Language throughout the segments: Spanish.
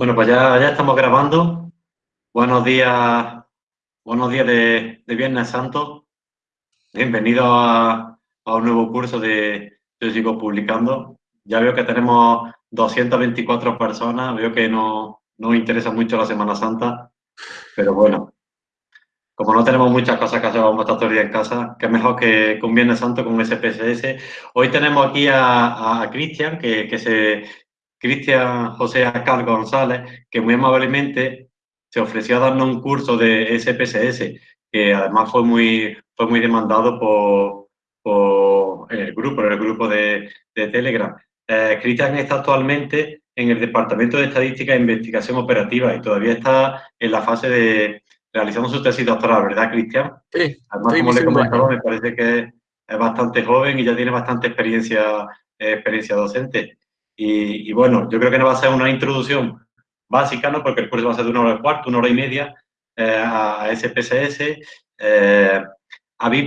Bueno, pues ya, ya estamos grabando. Buenos días, buenos días de, Viernes Santo. Bienvenido a, un nuevo curso de Yo sigo publicando. Ya veo que tenemos 224 personas, veo que no, no interesa mucho la Semana Santa, pero bueno, como no tenemos muchas cosas que hacer, vamos a estar todo el día en casa, que mejor que, con Viernes Santo con SPSS. Hoy tenemos aquí a, a Cristian, que, que, se, Cristian José Acal González, que muy amablemente se ofreció a darnos un curso de SPSS, que además fue muy, fue muy demandado por, por el grupo, el grupo de, Telegram. Eh, Cristian está actualmente en el Departamento de Estadística e Investigación Operativa y todavía está en la fase de realizando su tesis doctoral, ¿verdad, Cristian? Sí. Además, como le comentaba, me parece que es bastante joven y ya tiene bastante experiencia, eh, experiencia docente. Y, bueno, yo creo que no va a ser una introducción básica, ¿no? Porque el curso va a ser de una hora y cuarto, una hora y media eh, a SPSS. Eh, ¿habéis,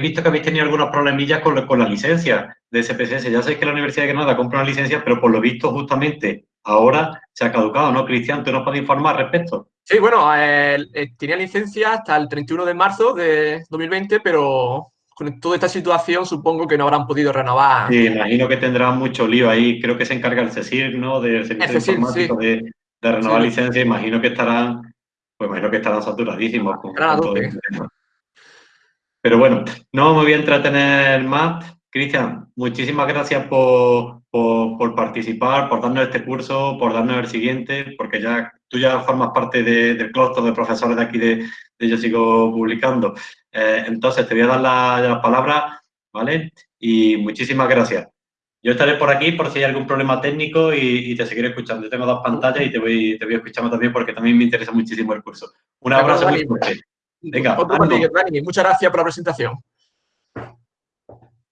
visto que habéis tenido algunos problemillas con, con la licencia de SPSS? Ya sé que la Universidad de Granada compra una licencia, pero por lo visto justamente ahora se ha caducado, ¿no? Cristian, ¿tú nos puedes informar al respecto? Sí, bueno, eh, tenía licencia hasta el 31 de marzo de 2020, pero con toda esta situación supongo que no habrán podido renovar. Sí, imagino que tendrán mucho lío ahí. Creo que se encarga el CECIR, ¿no? Del Servicio Informático de, renovar licencia. Imagino que estarán, pues imagino que estarán saturadísimos. Con, Pero bueno, no me voy a entretener más. Cristian, muchísimas gracias por, por, participar, por darnos este curso, por darnos el siguiente, porque ya tú ya formas parte del clúster de profesores de aquí de, Yo Sigo Publicando. Eh, entonces, te voy a dar la, palabra, ¿vale? Y muchísimas gracias. Yo estaré por aquí por si hay algún problema técnico y, te seguiré escuchando. Yo tengo dos pantallas y te voy, te voy escuchando también porque también me interesa muchísimo el curso. Un abrazo muy fuerte. Venga, muchas gracias por la presentación.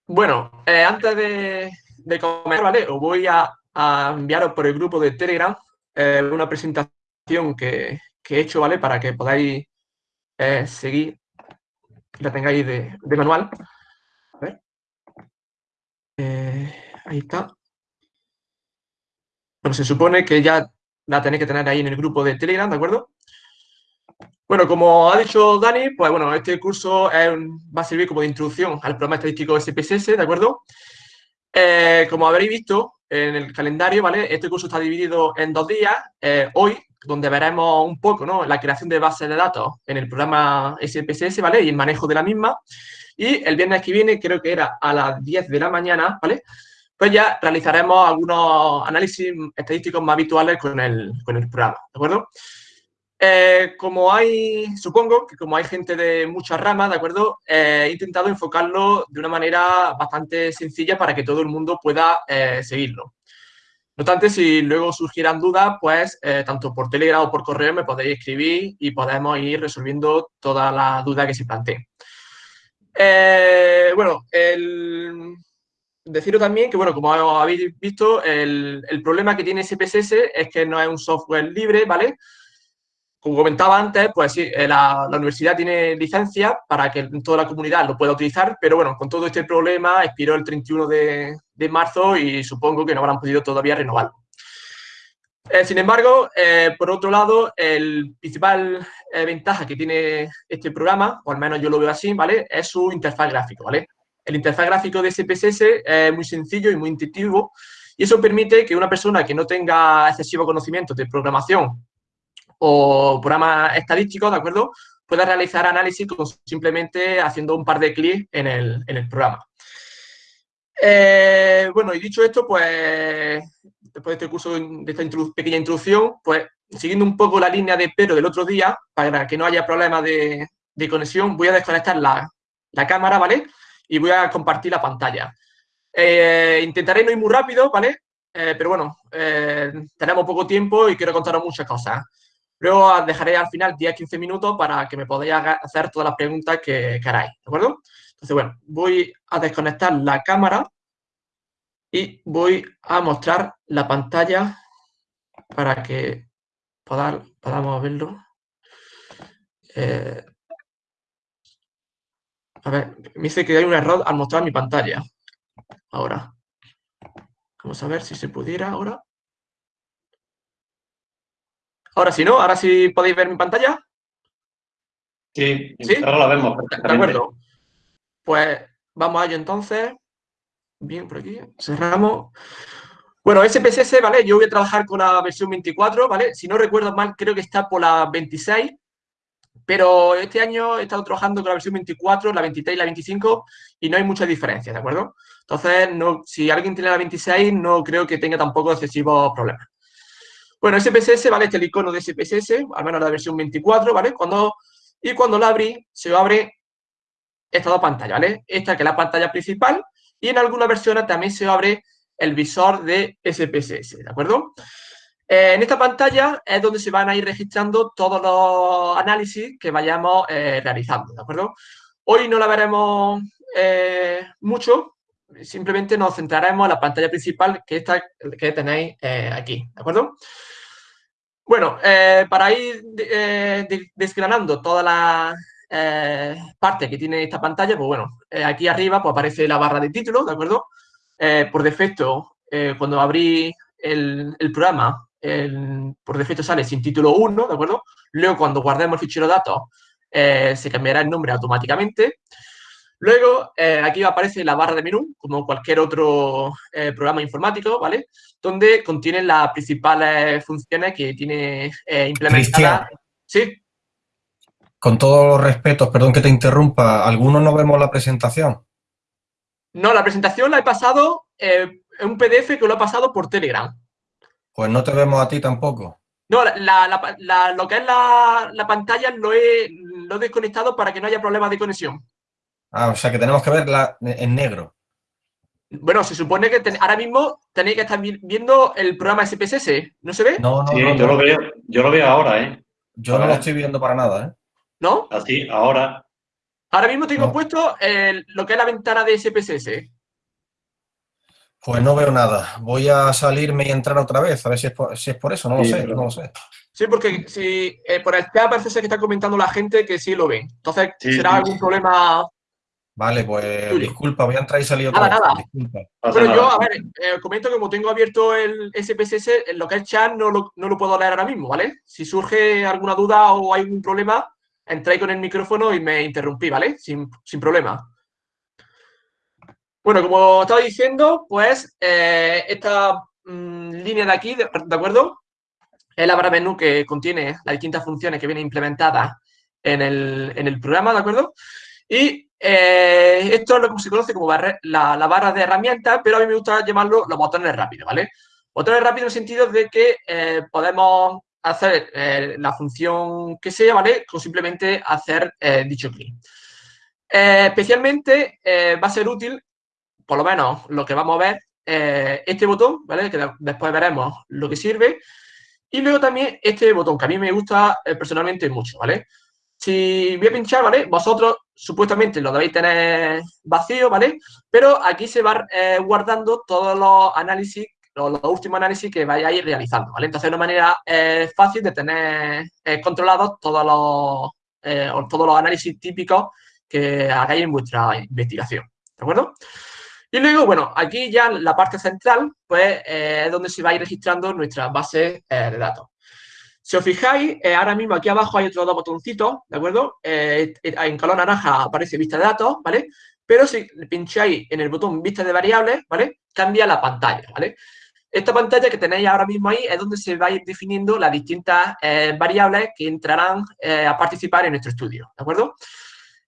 Bueno, eh, antes de, de comer, ¿vale? Os voy a, enviaros por el grupo de Telegram eh, una presentación que, he hecho, ¿vale? Para que podáis eh, seguir la tengáis de, manual. Ver. ahí está. Bueno, se supone que ya la tenéis que tener ahí en el grupo de Telegram, ¿de acuerdo? Bueno, como ha dicho Dani, pues bueno, este curso va a servir como de introducción al programa estadístico SPSS, ¿de acuerdo? Eh, como habréis visto en el calendario, ¿vale? Este curso está dividido en dos días. Eh, hoy, donde veremos un poco, ¿no? La creación de bases de datos en el programa SPSS, ¿vale? Y el manejo de la misma. Y el viernes que viene, creo que era a las 10 de la mañana, ¿vale? Pues ya realizaremos algunos análisis estadísticos más habituales con el, con el programa, ¿de acuerdo? Eh, como hay, supongo que como hay gente de muchas ramas, ¿de acuerdo? Eh, he intentado enfocarlo de una manera bastante sencilla para que todo el mundo pueda eh, seguirlo. No obstante, si luego surgieran dudas, pues tanto por Telegram o por correo me podéis escribir y podemos ir resolviendo todas las dudas que se planteen. bueno, el... deciros también que, bueno, como habéis visto, el, el problema que tiene SPSS es que no es un software libre, ¿vale? Como comentaba antes, pues sí, eh, la, universidad tiene licencia para que toda la comunidad lo pueda utilizar, pero bueno, con todo este problema expiró el 31 de, marzo y supongo que no habrán podido todavía renovarlo. Eh, sin embargo, eh, por otro lado, el principal ventaja que tiene este programa, o al menos yo lo veo así, ¿vale? Es su interfaz gráfico, ¿vale? El interfaz gráfico de SPSS es muy sencillo y muy intuitivo y eso permite que una persona que no tenga excesivo conocimiento de programación o programas estadísticos, ¿de acuerdo? Pueda realizar análisis simplemente haciendo un par de clics en el, programa. Eh, bueno, y dicho esto, pues después de este curso, de esta pequeña introducción, pues siguiendo un poco la línea de pero del otro día, para que no haya problemas de, conexión, voy a desconectar la, cámara, ¿vale? Y voy a compartir la pantalla. Eh, intentaré no ir muy rápido, ¿vale? Eh, pero bueno, tenemos poco tiempo y quiero contaros muchas cosas. Luego dejaré al final 10-15 minutos para que me podáis hacer todas las preguntas que queráis, ¿de acuerdo? Entonces, bueno, voy a desconectar la cámara y voy a mostrar la pantalla para que podamos verlo. Eh, a ver, me dice que hay un error al mostrar mi pantalla. Ahora. Vamos a ver si se pudiera ahora. Ahora sí, ¿no? Ahora sí podéis ver mi pantalla. Sí, ahora la vemos. De acuerdo. Pues vamos a ello entonces. Bien, por aquí. Cerramos. Bueno, SPSS, ¿vale? Yo voy a trabajar con la versión 24, ¿vale? Si no recuerdo mal, creo que está por la 26, pero este año he estado trabajando con la versión 24, la 23 y la 25 y no hay mucha diferencia, ¿de acuerdo? Entonces, no, si alguien tiene la 26, no creo que tenga tampoco excesivos problemas. Bueno, SPSS, ¿vale? Este es el icono de SPSS, al menos la versión 24, ¿vale? Cuando, y cuando la abrí, se abre estas dos pantallas, ¿vale? Esta que es la pantalla principal y en algunas versiones también se abre el visor de SPSS, ¿de acuerdo? Eh, en esta pantalla es donde se van a ir registrando todos los análisis que vayamos eh, realizando, ¿de acuerdo? Hoy no la veremos eh, mucho, simplemente nos centraremos en la pantalla principal que, esta, que tenéis aquí, ¿de acuerdo? Bueno, para ir desgranando todas las partes que tiene esta pantalla, pues bueno, aquí arriba pues aparece la barra de título, ¿de acuerdo? Eh, por defecto, eh, cuando abrí el, programa, por defecto sale sin título 1, ¿de acuerdo? Luego, cuando guardemos el fichero datos, eh, se cambiará el nombre automáticamente. Luego, aquí aparece la barra de menú, como cualquier otro programa informático, ¿vale? Donde contiene las principales funciones que tiene implementadas. Sí. Con todos los respetos, perdón que te interrumpa, ¿algunos no vemos la presentación? No, la presentación la he pasado eh, en un PDF que lo he pasado por Telegram. Pues no te vemos a ti tampoco. No, lo que es la, pantalla lo he, lo desconectado para que no haya problemas de conexión. Ah, o sea que tenemos que verla en negro. Bueno, se supone que ahora mismo tenéis que estar viendo el programa SPSS, ¿no se ve? No, no, no, yo, Lo veo, yo lo veo ahora, ¿eh? Yo no lo estoy viendo para nada, ¿eh? ¿No? Así, ahora. Ahora mismo tengo puesto lo que es la ventana de SPSS. Pues no veo nada. Voy a salirme y entrar otra vez, a ver si es por, si es por eso, no lo sé, no lo sé. Sí, porque si eh, por el chat parece ser que está comentando la gente que sí lo ve. Entonces, ¿será algún problema? Vale, pues disculpa, voy a entrar y salir otra vez. Nada. Pero yo, a ver, eh, comento que como tengo abierto el SPSS, lo que es chat no lo, no lo puedo leer ahora mismo, ¿vale? Si surge alguna duda o hay algún problema, entráis con el micrófono y me interrumpí, ¿vale? Sin, problema. Bueno, como estaba diciendo, pues eh, esta mm, línea de aquí, de, acuerdo? Es la barra menú que contiene las distintas funciones que vienen implementadas en el, programa, ¿de acuerdo? Y eh, esto es lo que se conoce como la, barra de herramientas, pero a mí me gusta llamarlo los botones rápidos, ¿vale? Botones rápidos en el sentido de que eh, podemos hacer eh, la función que sea, ¿vale? Con simplemente hacer dicho clic. Especialmente va a ser útil, por lo menos lo que vamos a ver, este botón, ¿vale? Que después veremos lo que sirve. Y luego también este botón, que a mí me gusta personalmente mucho, ¿vale? Si voy a pinchar, ¿vale? Vosotros supuestamente lo debéis tener vacío, ¿vale? Pero aquí se va guardando todos los análisis los, últimos análisis que vayáis realizando, ¿vale? Entonces, es una manera eh, fácil de tener eh, controlados todos los, eh, todos los análisis típicos que hagáis en vuestra investigación, ¿de acuerdo? Y luego, bueno, aquí ya la parte central, pues, es donde se va a ir registrando nuestra base de datos. Si os fijáis, ahora mismo aquí abajo hay otros dos botoncitos, ¿de acuerdo? en color naranja aparece vista de datos, ¿vale? Pero si pincháis en el botón vista de variables, ¿vale? Cambia la pantalla, ¿vale? Esta pantalla que tenéis ahora mismo ahí es donde se va a ir definiendo las distintas eh, variables que entrarán eh, a participar en nuestro estudio, ¿de acuerdo?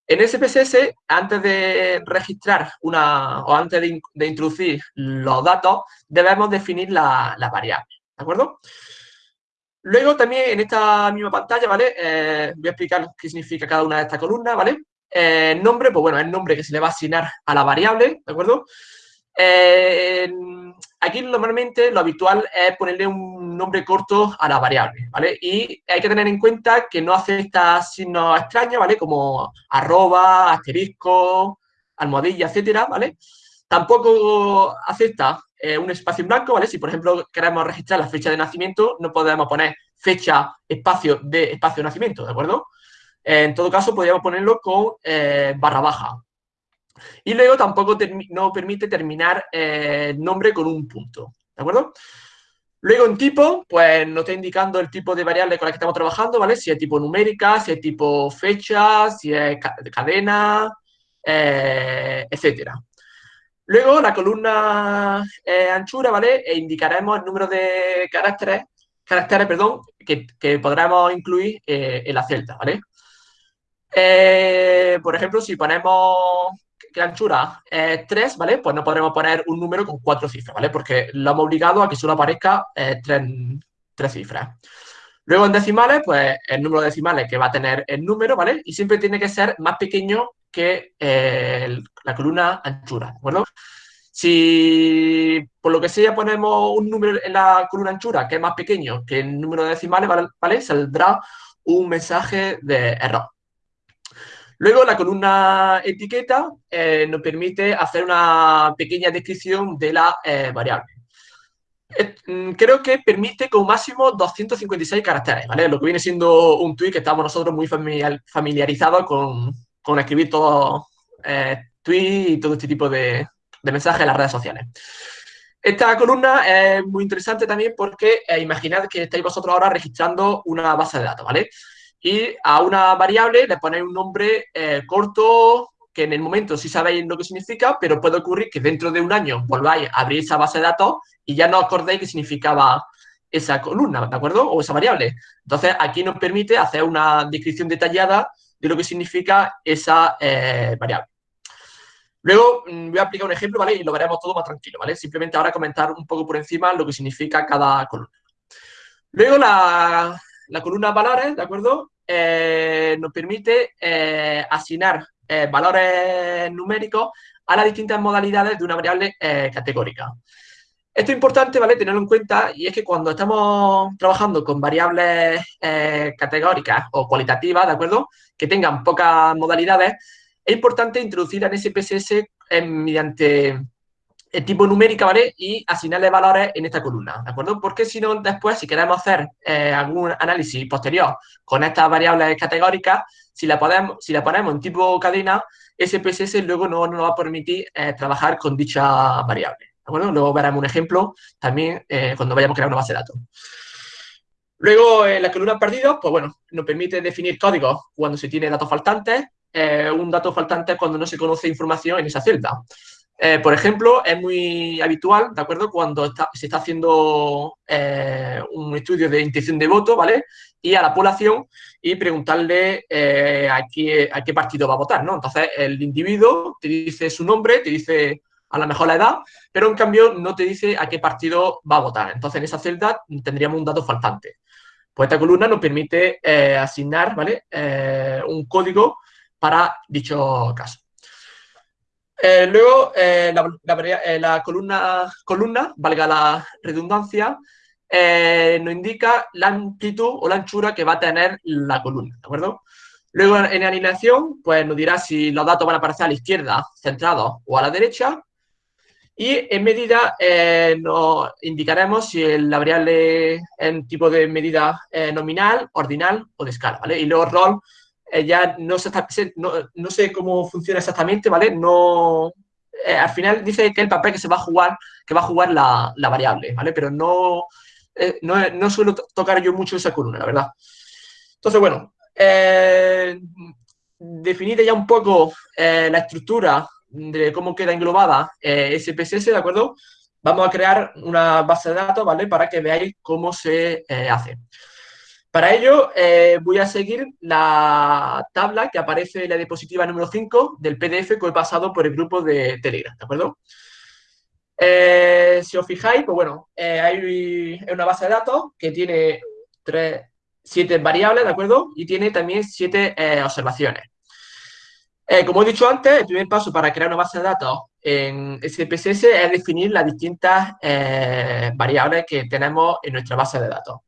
En SPSS, antes de registrar una, o antes de, introducir los datos, debemos definir la, variable, ¿de acuerdo? Luego también en esta misma pantalla, ¿vale? Eh, voy a explicar qué significa cada una de estas columnas, ¿vale? nombre, pues bueno, el nombre que se le va a asignar a la variable, ¿de acuerdo? aquí normalmente lo habitual es ponerle un nombre corto a la variable, ¿vale? Y hay que tener en cuenta que no acepta signos extraños, ¿vale? Como arroba, asterisco, almohadilla, etcétera, ¿vale? Tampoco acepta eh, un espacio en blanco, ¿vale? Si, por ejemplo, queremos registrar la fecha de nacimiento, no podemos poner fecha, espacio de espacio de nacimiento, ¿de acuerdo? en todo caso, podríamos ponerlo con eh, barra baja, y luego tampoco no permite terminar el eh, nombre con un punto, ¿de acuerdo? Luego en tipo, pues nos está indicando el tipo de variable con la que estamos trabajando, ¿vale? Si es tipo numérica, si es tipo fecha, si es cadena, eh, etcétera. Luego la columna eh, anchura, ¿vale? E indicaremos el número de caracteres, caracteres, perdón, que, podremos incluir eh, en la celda, ¿vale? por ejemplo, si ponemos que anchura es 3, ¿vale? Pues no podremos poner un número con cuatro cifras, ¿vale? Porque lo hemos obligado a que solo aparezca eh, tres, cifras. Luego en decimales, pues el número de decimales que va a tener el número, ¿vale? Y siempre tiene que ser más pequeño que eh, la columna anchura, ¿de acuerdo? Si por lo que sea ponemos un número en la columna anchura que es más pequeño que el número de decimales, ¿vale? Saldrá un mensaje de error. Luego la columna etiqueta eh, nos permite hacer una pequeña descripción de la eh, variable. Mm, creo que permite como máximo 256 caracteres, ¿vale? Lo que viene siendo un tweet que estamos nosotros muy familiarizados con, escribir todo eh, y todo este tipo de, mensajes en las redes sociales. Esta columna es muy interesante también porque imaginad que estáis vosotros ahora registrando una base de datos, ¿vale? y a una variable le ponéis un nombre eh, corto que en el momento sí sabéis lo que significa, pero puede ocurrir que dentro de un año volváis a abrir esa base de datos y ya no acordéis qué significaba esa columna, ¿de acuerdo? O esa variable. Entonces, aquí nos permite hacer una descripción detallada de lo que significa esa eh, variable. Luego mm, voy a aplicar un ejemplo, ¿vale? Y lo veremos todo más tranquilo, ¿vale? Simplemente ahora comentar un poco por encima lo que significa cada columna. Luego la, la columna valores, ¿de acuerdo? Eh, nos permite eh, asignar valores numéricos a las distintas modalidades de una variable categórica. Esto es importante, ¿vale? Tenerlo en cuenta y es que cuando estamos trabajando con variables categóricas o cualitativas, ¿de acuerdo? Que tengan pocas modalidades, es importante introducir en SPSS mediante el tipo numérica, ¿vale? Y asignarle valores en esta columna, ¿de acuerdo? Porque si no, después, si queremos hacer eh, algún análisis posterior con estas variables categóricas, si la, podemos, si la ponemos en tipo cadena, SPSS luego no nos va a permitir eh, trabajar con dicha variable, ¿de acuerdo? Luego veremos un ejemplo también eh, cuando vayamos a crear una base de datos. Luego, en la columna perdidos, pues bueno, nos permite definir códigos cuando se tiene datos faltantes, un dato faltante cuando no se conoce información en esa celda. Eh, por ejemplo, es muy habitual, ¿de acuerdo? Cuando se está haciendo eh, un estudio de intención de voto, ¿vale? Y a la población y preguntarle eh, a, qué, a, qué, partido va a votar, ¿no? Entonces, el individuo te dice su nombre, te dice a lo mejor la edad, pero en cambio no te dice a qué partido va a votar. Entonces, en esa celda tendríamos un dato faltante. Pues esta columna nos permite asignar, ¿vale? un código para dicho caso. Eh, luego, eh, eh, la, columna, columna, valga la redundancia, nos indica la amplitud o la anchura que va a tener la columna, ¿de acuerdo? Luego, en alineación, pues nos dirá si los datos van a aparecer a la izquierda, centrados, o a la derecha. Y en medida nos indicaremos si la variable en tipo de medida nominal, ordinal o de escala, ¿vale? Y luego rol eh, ya no, no, sé cómo funciona exactamente, ¿vale? No, eh, al final dice que el papel que se va a jugar, que va a jugar la, variable, ¿vale? Pero no, eh, no, suelo tocar yo mucho esa columna, la verdad. Entonces, bueno, definida ya un poco la estructura de cómo queda englobada SPSS, ¿de acuerdo? Vamos a crear una base de datos, ¿vale? Para que veáis cómo se hace. Para ello, eh, voy a seguir la tabla que aparece en la diapositiva número 5 del PDF que he pasado por el grupo de Telegram, ¿de acuerdo? Eh, si os fijáis, pues bueno, eh, hay una base de datos que tiene tres, siete variables, ¿de acuerdo? Y tiene también siete observaciones. Como he dicho antes, el primer paso para crear una base de datos en SPSS es definir las distintas variables que tenemos en nuestra base de datos.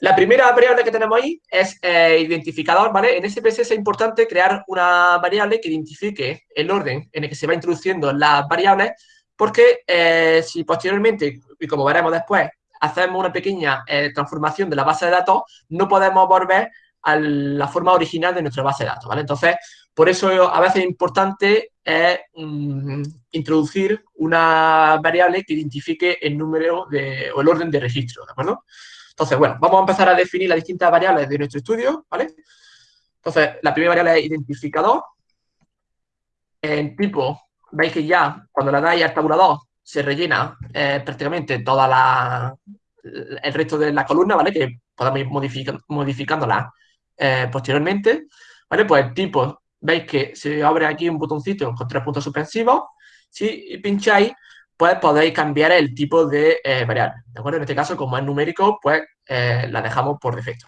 La primera variable que tenemos ahí es eh, identificador, ¿vale? En SPSS es importante crear una variable que identifique el orden en el que se va introduciendo las variables, porque eh, si posteriormente, y como veremos después, hacemos una pequeña eh, transformación de la base de datos, no podemos volver a la forma original de nuestra base de datos, ¿vale? Entonces, por eso a veces es importante es mm, introducir una variable que identifique el número de, o el orden de registro, ¿de acuerdo? Entonces, bueno, vamos a empezar a definir las distintas variables de nuestro estudio, ¿vale? Entonces, la primera variable es identificador. En tipo, veis que ya cuando le dais al tabulador se rellena eh, prácticamente toda la, el resto de la columna, ¿vale? Que podemos ir modificándola eh, posteriormente, ¿vale? Pues el tipo, veis que se abre aquí un botoncito con tres puntos suspensivos. Si pincháis, pues podéis cambiar el tipo de eh, variable, ¿de acuerdo? En este caso, como es numérico, pues la dejamos por defecto.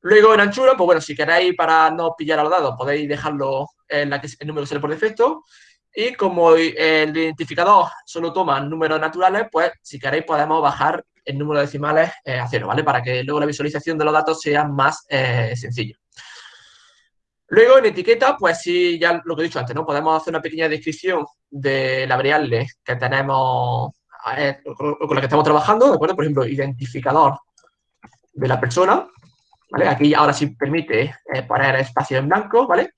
Luego en anchura, pues bueno, si queréis para no pillar a los dados, podéis dejarlo en la que el número sale por defecto. Y como el identificador solo toma números naturales, pues si queréis podemos bajar el número de decimales eh, a cero, ¿vale? Para que luego la visualización de los datos sea más eh, sencilla. Luego en etiqueta, pues sí, ya lo que he dicho antes, ¿no? Podemos hacer una pequeña descripción de la variable que tenemos, eh, con la que estamos trabajando, ¿de acuerdo? Por ejemplo, identificador de la persona, ¿vale? Aquí ahora sí permite poner espacio en blanco, ¿vale?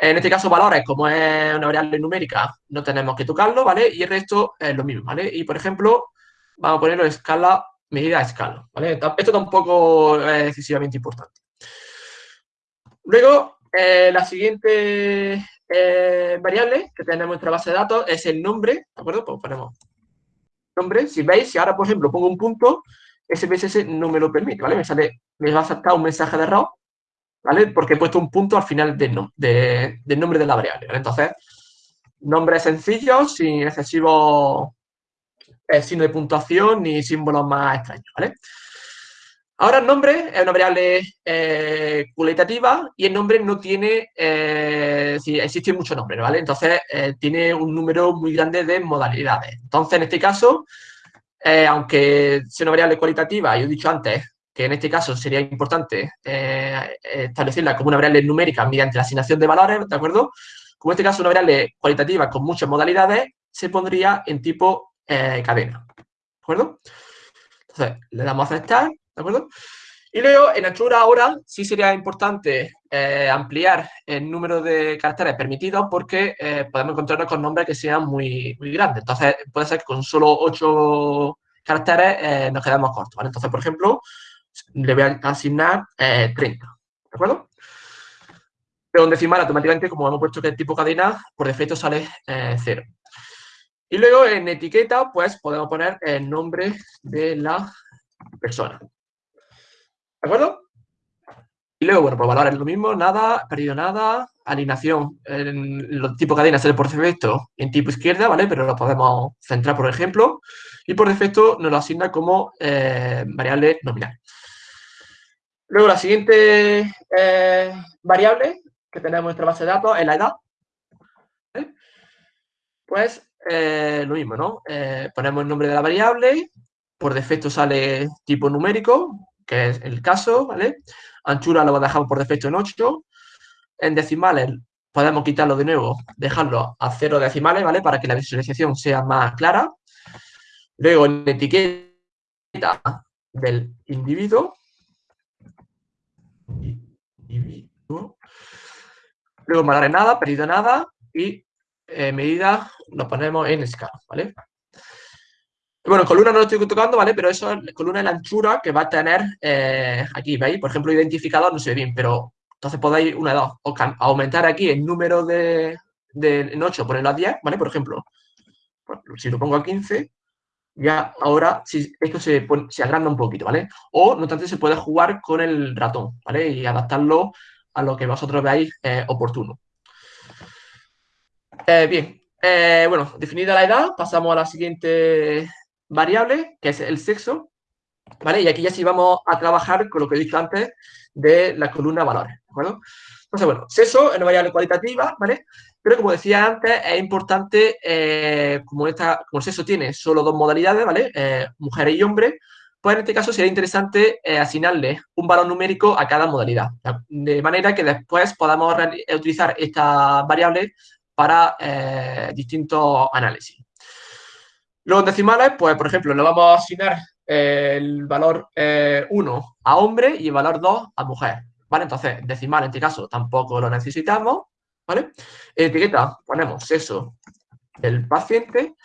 En este caso, valores, como es una variable numérica, no tenemos que tocarlo, ¿vale? Y el resto es lo mismo, ¿vale? Y, por ejemplo, vamos a ponerlo en escala, medida a escala, ¿vale? Esto tampoco es excesivamente importante. Luego, eh, la siguiente eh, variable que tenemos en nuestra base de datos es el nombre, ¿de acuerdo? Pues ponemos nombre. Si veis, si ahora, por ejemplo, pongo un punto, SPSS no me lo permite, ¿vale? Me sale, me va a saltar un mensaje de error ¿vale? Porque he puesto un punto al final del nombre de la variable, Entonces, nombres sencillos, sin excesivo eh, signo de puntuación ni símbolos más extraños, ¿vale? Ahora el nombre es una variable eh, cualitativa y el nombre no tiene, eh, sí, existen muchos nombres, ¿vale? Entonces, eh, tiene un número muy grande de modalidades. Entonces, en este caso, aunque sea una variable cualitativa, yo he dicho antes que en este caso sería importante establecerla como una variable numérica mediante la asignación de valores, ¿de acuerdo? Como en este caso una variable cualitativa con muchas modalidades, se pondría en tipo cadena, ¿de acuerdo? Entonces, le damos a aceptar, ¿de acuerdo? Y luego, en altura ahora, sí sería importante eh, ampliar el número de caracteres permitidos porque podemos encontrarnos con nombres que sean muy, muy grandes. Entonces, puede ser que con solo 8 caracteres nos quedemos cortos. Entonces, por ejemplo, le voy a asignar 30, eh, ¿de acuerdo? Pero en decimal, automáticamente, como hemos puesto que es tipo cadena, por defecto sale 0. Eh, y luego en etiqueta, pues podemos poner el nombre de la persona. ¿De acuerdo? Y luego, bueno, por valores es lo mismo, nada, perdido nada, alineación en los tipo cadena sale por defecto en tipo izquierda, ¿vale? Pero lo podemos centrar, por ejemplo, y por defecto nos lo asigna como eh, variable nominal. Luego la siguiente eh, variable que tenemos en nuestra base de datos es la edad. Pues eh, lo mismo, ¿no? Ponemos el nombre de la variable, por defecto sale tipo numérico, que es el caso, ¿vale? Anchura lo dejamos por defecto en 8. En decimales podemos quitarlo de nuevo, dejarlo a 0 decimales, ¿vale? Para que la visualización sea más clara. Luego en etiqueta del individuo, Luego valor nada, perdido nada y eh, medida lo ponemos en escala, ¿vale? Bueno, columna no lo estoy tocando, ¿vale? Pero eso es columna de la anchura que va a tener eh, aquí, ¿veis? Por ejemplo, identificador no se ve bien, pero entonces podéis, una, dos, o aumentar aquí el número de, de en 8, ponerlo a 10, ¿vale? Por ejemplo, si lo pongo a 15, ya ahora sí, esto se, se agranda un poquito, ¿vale? O, no tanto, se puede jugar con el ratón, ¿vale? Y adaptarlo a lo que vosotros veáis eh, oportuno. Eh, bien, bueno, definida la edad, pasamos a la siguiente variable, que es el sexo, ¿vale? Y aquí ya sí vamos a trabajar con lo que he dicho antes de la columna valores, ¿de acuerdo? Entonces, bueno, sexo es una variable cualitativa, ¿vale? Pero como decía antes, es importante, eh, como, esta, como el sexo tiene solo dos modalidades, ¿vale? Eh, mujeres y hombres, pues en este caso sería interesante eh, asignarle un valor numérico a cada modalidad, de manera que después podamos utilizar esta variable para distintos análisis. Los decimales, pues por ejemplo, le vamos a asignar el valor 1 a hombre y el valor 2 a mujer. ¿Vale? Entonces, decimal en este caso tampoco lo necesitamos, ¿vale? En etiqueta ponemos sexo del paciente.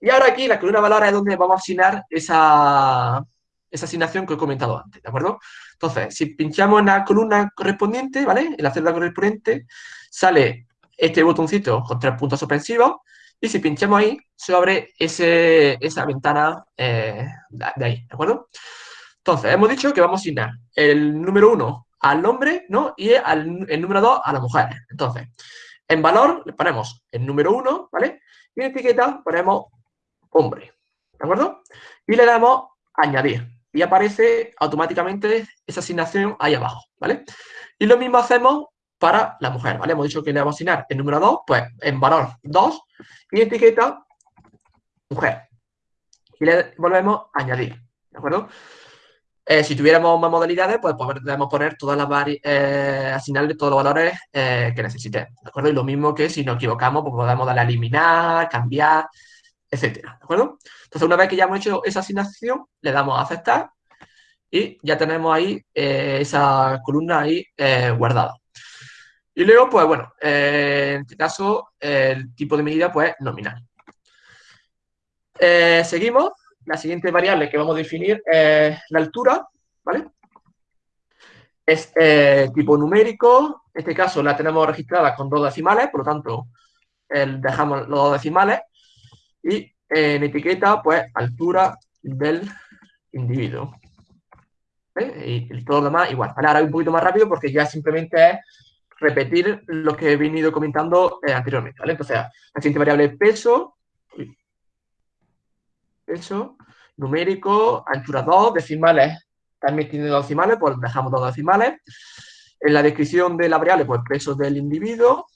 Y ahora aquí la columna valores es donde vamos a asignar esa, esa asignación que he comentado antes, ¿de acuerdo? Entonces, si pinchamos en la columna correspondiente, ¿vale? En la celda correspondiente, sale este botoncito con tres puntos suspensivos y si pinchamos ahí, se abre ese, esa ventana eh, de ahí, ¿de acuerdo? Entonces, hemos dicho que vamos a asignar el número 1 al hombre, ¿no? Y el número 2 a la mujer. Entonces, en valor le ponemos el número 1, ¿vale? Y en etiqueta ponemos hombre, ¿de acuerdo? Y le damos añadir. Y aparece automáticamente esa asignación ahí abajo, ¿vale? Y lo mismo hacemos para la mujer, ¿vale? Hemos dicho que le vamos a asignar el número 2, pues en valor 2 y etiqueta mujer. Y le volvemos a añadir, ¿de acuerdo? Eh, si tuviéramos más modalidades, pues podemos poner todas las eh, asignarle todos los valores eh, que necesitemos, ¿de acuerdo? Y lo mismo que si nos equivocamos, pues podemos darle a eliminar, cambiar, etcétera, ¿de acuerdo? Entonces, una vez que ya hemos hecho esa asignación, le damos a aceptar y ya tenemos ahí esa columna ahí guardada. Y luego, pues bueno, en este caso, el tipo de medida, pues nominal. seguimos la siguiente variable que vamos a definir es la altura, ¿vale? Es eh, tipo numérico, en este caso la tenemos registrada con dos decimales, por lo tanto dejamos los dos decimales y en etiqueta, pues, altura del individuo. Y todo lo demás igual. Ahora un poquito más rápido porque ya simplemente es repetir lo que he venido comentando eh, anteriormente, ¿vale? Entonces, la siguiente variable es peso, peso, numérico, anchura 2, decimales, también tiene dos decimales, pues dejamos dos decimales. En la descripción de la variable, pues peso del individuo.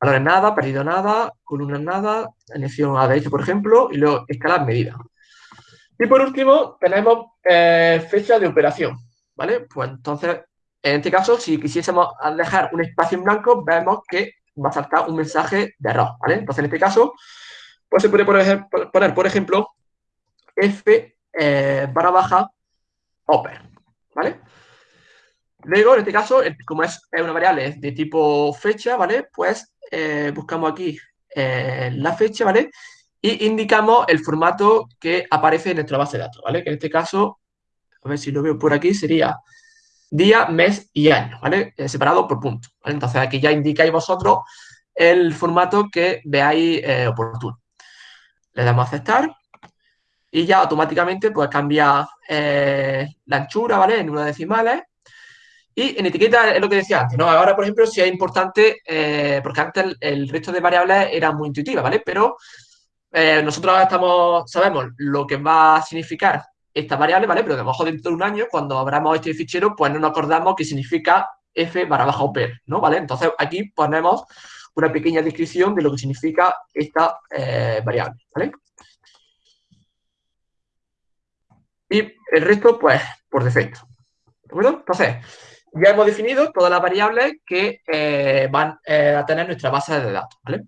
Valores nada, perdido nada, columna nada, elección a derecha, por ejemplo, y luego escalar medida. Y por último, tenemos eh, fecha de operación, ¿vale? Pues entonces, en este caso, si quisiésemos dejar un espacio en blanco, vemos que va a saltar un mensaje de error. Entonces, en este caso, pues se puede poner, por ejemplo, f eh, barra baja oper, ¿vale? Luego, en este caso, como es una variable de tipo fecha, ¿vale? Pues eh, buscamos aquí eh, la fecha, ¿vale? Y indicamos el formato que aparece en nuestra base de datos, ¿vale? Que en este caso, a ver si lo veo por aquí, sería día, mes y año, ¿vale? separado por punto. Entonces, aquí ya indicáis vosotros el formato que veáis oportuno le damos a aceptar y ya automáticamente pues cambia eh, la anchura, ¿vale? En número de decimales. Y en etiqueta es lo que decía antes, ¿no? Ahora, por ejemplo, si es importante, eh, porque antes el, resto de variables era muy intuitiva, ¿vale? Pero eh, nosotros estamos, sabemos lo que va a significar esta variable, ¿vale? Pero mejor dentro de un año, cuando abramos este fichero, pues no nos acordamos que significa f barra baja oper, ¿no? ¿Vale? Entonces aquí ponemos una pequeña descripción de lo que significa esta eh, variable, ¿vale? Y el resto, pues, por defecto. ¿De acuerdo? Entonces, ya hemos definido todas las variables que eh, van eh, a tener nuestra base de datos, ¿vale?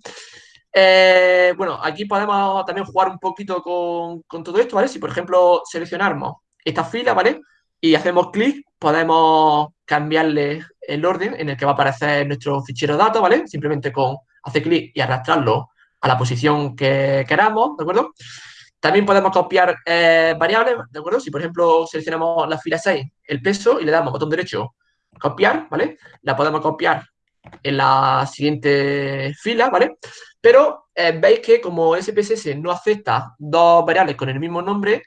Bueno, aquí podemos también jugar un poquito con, con, todo esto, ¿vale? Si, por ejemplo, seleccionamos esta fila, ¿vale? Y hacemos clic, podemos cambiarle el orden en el que va a aparecer nuestro fichero de datos, ¿vale? Simplemente con hacer clic y arrastrarlo a la posición que queramos, ¿de acuerdo? También podemos copiar eh, variables, ¿de acuerdo? Si, por ejemplo, seleccionamos la fila 6, el peso, y le damos botón derecho, copiar, ¿vale? La podemos copiar en la siguiente fila, ¿vale? Pero eh, veis que como SPSS no acepta dos variables con el mismo nombre,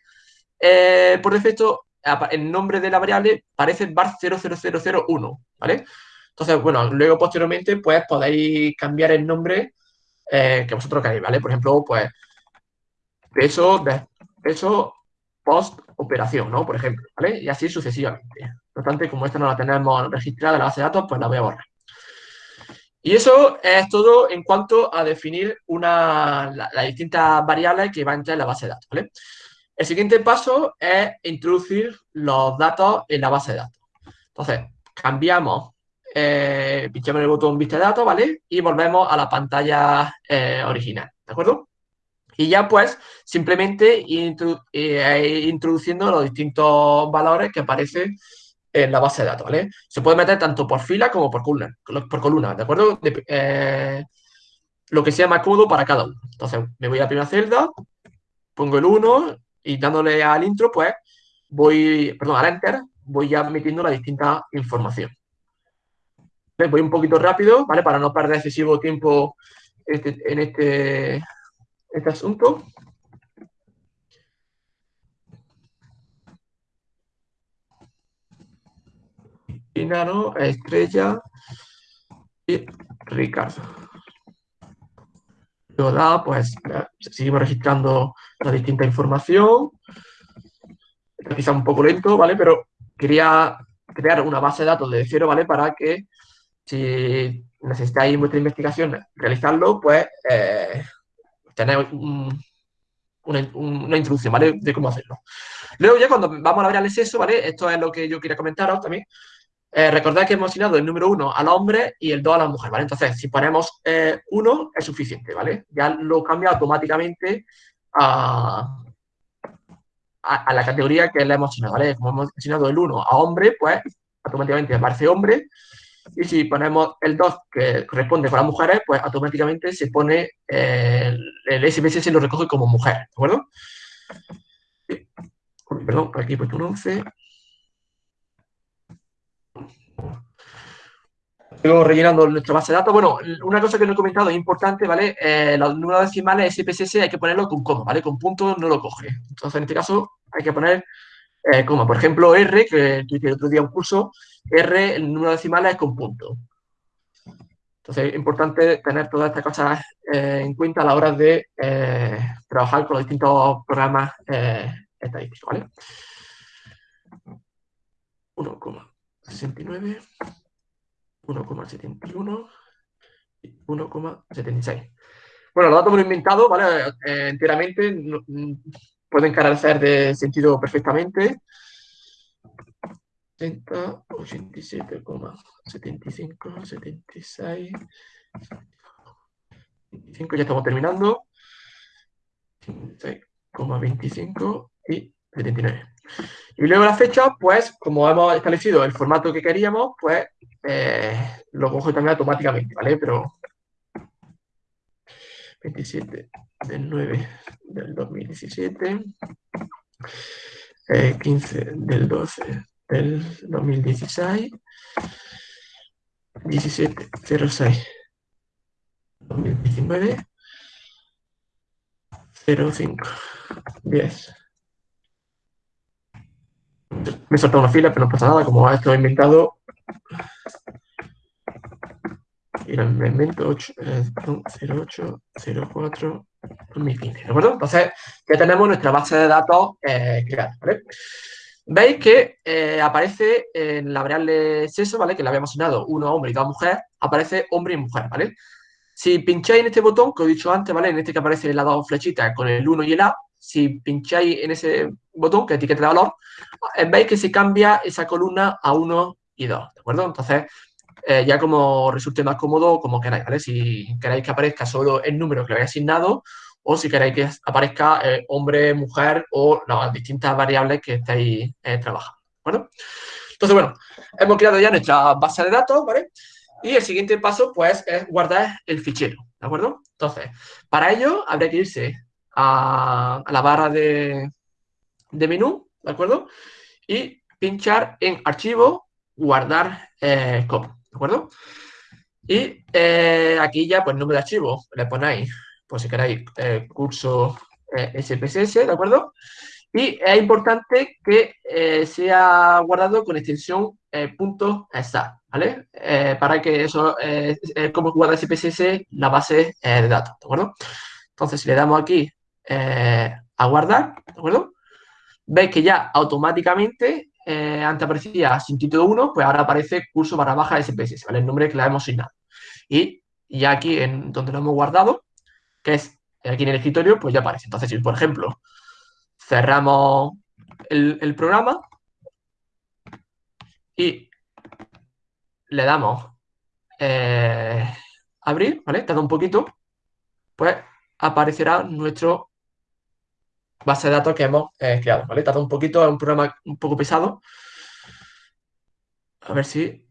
eh, por defecto el nombre de la variable parece bar 00001, ¿vale? Entonces, bueno, luego posteriormente, pues podéis cambiar el nombre eh, que vosotros queráis, ¿vale? Por ejemplo, pues peso, peso post operación, ¿no? Por ejemplo, ¿vale? Y así sucesivamente. No obstante, como esta no la tenemos registrada en la base de datos, pues la voy a borrar. Y eso es todo en cuanto a definir una, las distintas variables que van a entrar en la base de datos. El siguiente paso es introducir los datos en la base de datos. Entonces, cambiamos, eh, el botón vista de datos, ¿vale? Y volvemos a la pantalla eh, original, ¿de acuerdo? Y ya pues, simplemente eh, introduciendo los distintos valores que aparecen en la base de datos, ¿vale? Se puede meter tanto por fila como por columna, por columna ¿de acuerdo? Eh, lo que sea más cómodo para cada uno. Entonces, me voy a la primera celda, pongo el 1 y dándole al intro, pues voy, perdón, al enter, voy ya metiendo la distinta información. Voy un poquito rápido, ¿vale? Para no perder excesivo tiempo este, en este, este asunto. Inaro, Estrella y Ricardo. Luego da, pues, seguimos registrando la distinta información. Quizá un poco lento, ¿vale? Pero quería crear una base de datos de cero, ¿vale? Para que si necesitáis vuestra investigación realizarlo, pues eh, tener una, introducción, ¿vale? De cómo hacerlo. Luego ya cuando vamos a ver el exceso, ¿vale? Esto es lo que yo quería comentaros también. Eh, recordad que hemos asignado el número 1 al hombre y el 2 a la mujer, ¿vale? Entonces, si ponemos 1 eh, es suficiente, ¿vale? Ya lo cambia automáticamente a, a, la categoría que le hemos asignado, ¿vale? Como hemos asignado el 1 a hombre, pues automáticamente aparece hombre. Y si ponemos el 2 que corresponde para mujeres, pues automáticamente se pone eh, el SPSS se lo recoge como mujer, ¿de acuerdo? Perdón, aquí he puesto un 11. Luego rellenando nuestra base de datos. Bueno, una cosa que no he comentado es importante, ¿vale? Eh, los números decimales SPSS hay que ponerlo con coma, ¿vale? Con punto no lo coge. Entonces, en este caso, hay que poner eh, coma. Por ejemplo, R, que tuve el otro día un curso, R, el número decimal es con punto. Entonces, es importante tener todas estas cosas eh, en cuenta a la hora de trabajar con los distintos programas estadísticos, ¿vale? 1,69 1,71 y 1,76. Bueno, los datos me lo he inventado, ¿vale? Eh, enteramente, pueden carecer de sentido perfectamente. 80, 87,75, 76, 25, ya estamos terminando. 26,25 y 79. Y luego la fecha, pues, como hemos establecido el formato que queríamos, pues eh, lo cojo también automáticamente, ¿vale? Pero 27 del 9 del 2017, 15 del 12 del 2016, 17 06 2019, 05 10 me he saltado una fila, pero no pasa nada, como esto he inventado. Y me invento 8, 08, 04, 2015, ¿de acuerdo? Entonces, ya tenemos nuestra base de datos eh, creada, ¿vale? Veis que eh, aparece en la variable sexo, ¿vale? Que le habíamos asignado uno hombre y dos mujeres, aparece hombre y mujer, ¿vale? Si pincháis en este botón, que os he dicho antes, ¿vale? En este que aparece las dos flechitas con el 1 y el A, si pincháis en ese botón que etiqueta de valor, eh, veis que se cambia esa columna a 1 y 2, ¿de acuerdo? Entonces, eh, ya como resulte más cómodo, como queráis, ¿vale? Si queréis que aparezca solo el número que le habéis asignado o si queréis que aparezca eh, hombre, mujer o las distintas variables que estáis trabajando, ¿de acuerdo? Entonces, bueno, hemos creado ya nuestra base de datos, ¿vale? Y el siguiente paso, pues, es guardar el fichero, ¿de acuerdo? Entonces, para ello habría que irse a, la barra de, menú, ¿de acuerdo? Y pinchar en archivo, guardar eh, como, ¿de acuerdo? Y eh, aquí ya, pues, nombre de archivo, le ponéis, pues si queréis, eh, curso SPSS, ¿de acuerdo? Y es importante que sea guardado con extensión punto ¿vale? para que eso, como guarda SPSS, la base de datos, ¿de acuerdo? Entonces, si le damos aquí eh, a guardar, ¿de acuerdo? Veis que ya automáticamente, eh, antes aparecía sin título 1, pues ahora aparece curso barra baja SPSS, ¿vale? El nombre que le hemos asignado. Y ya aquí, en donde lo hemos guardado, que es aquí en el escritorio, pues ya aparece. Entonces, si por ejemplo cerramos el, programa y le damos eh, abrir, ¿vale? Tarda un poquito, pues aparecerá nuestro base de datos que hemos eh, creado, ¿vale? Tarda un poquito, es un programa un poco pesado, A ver si...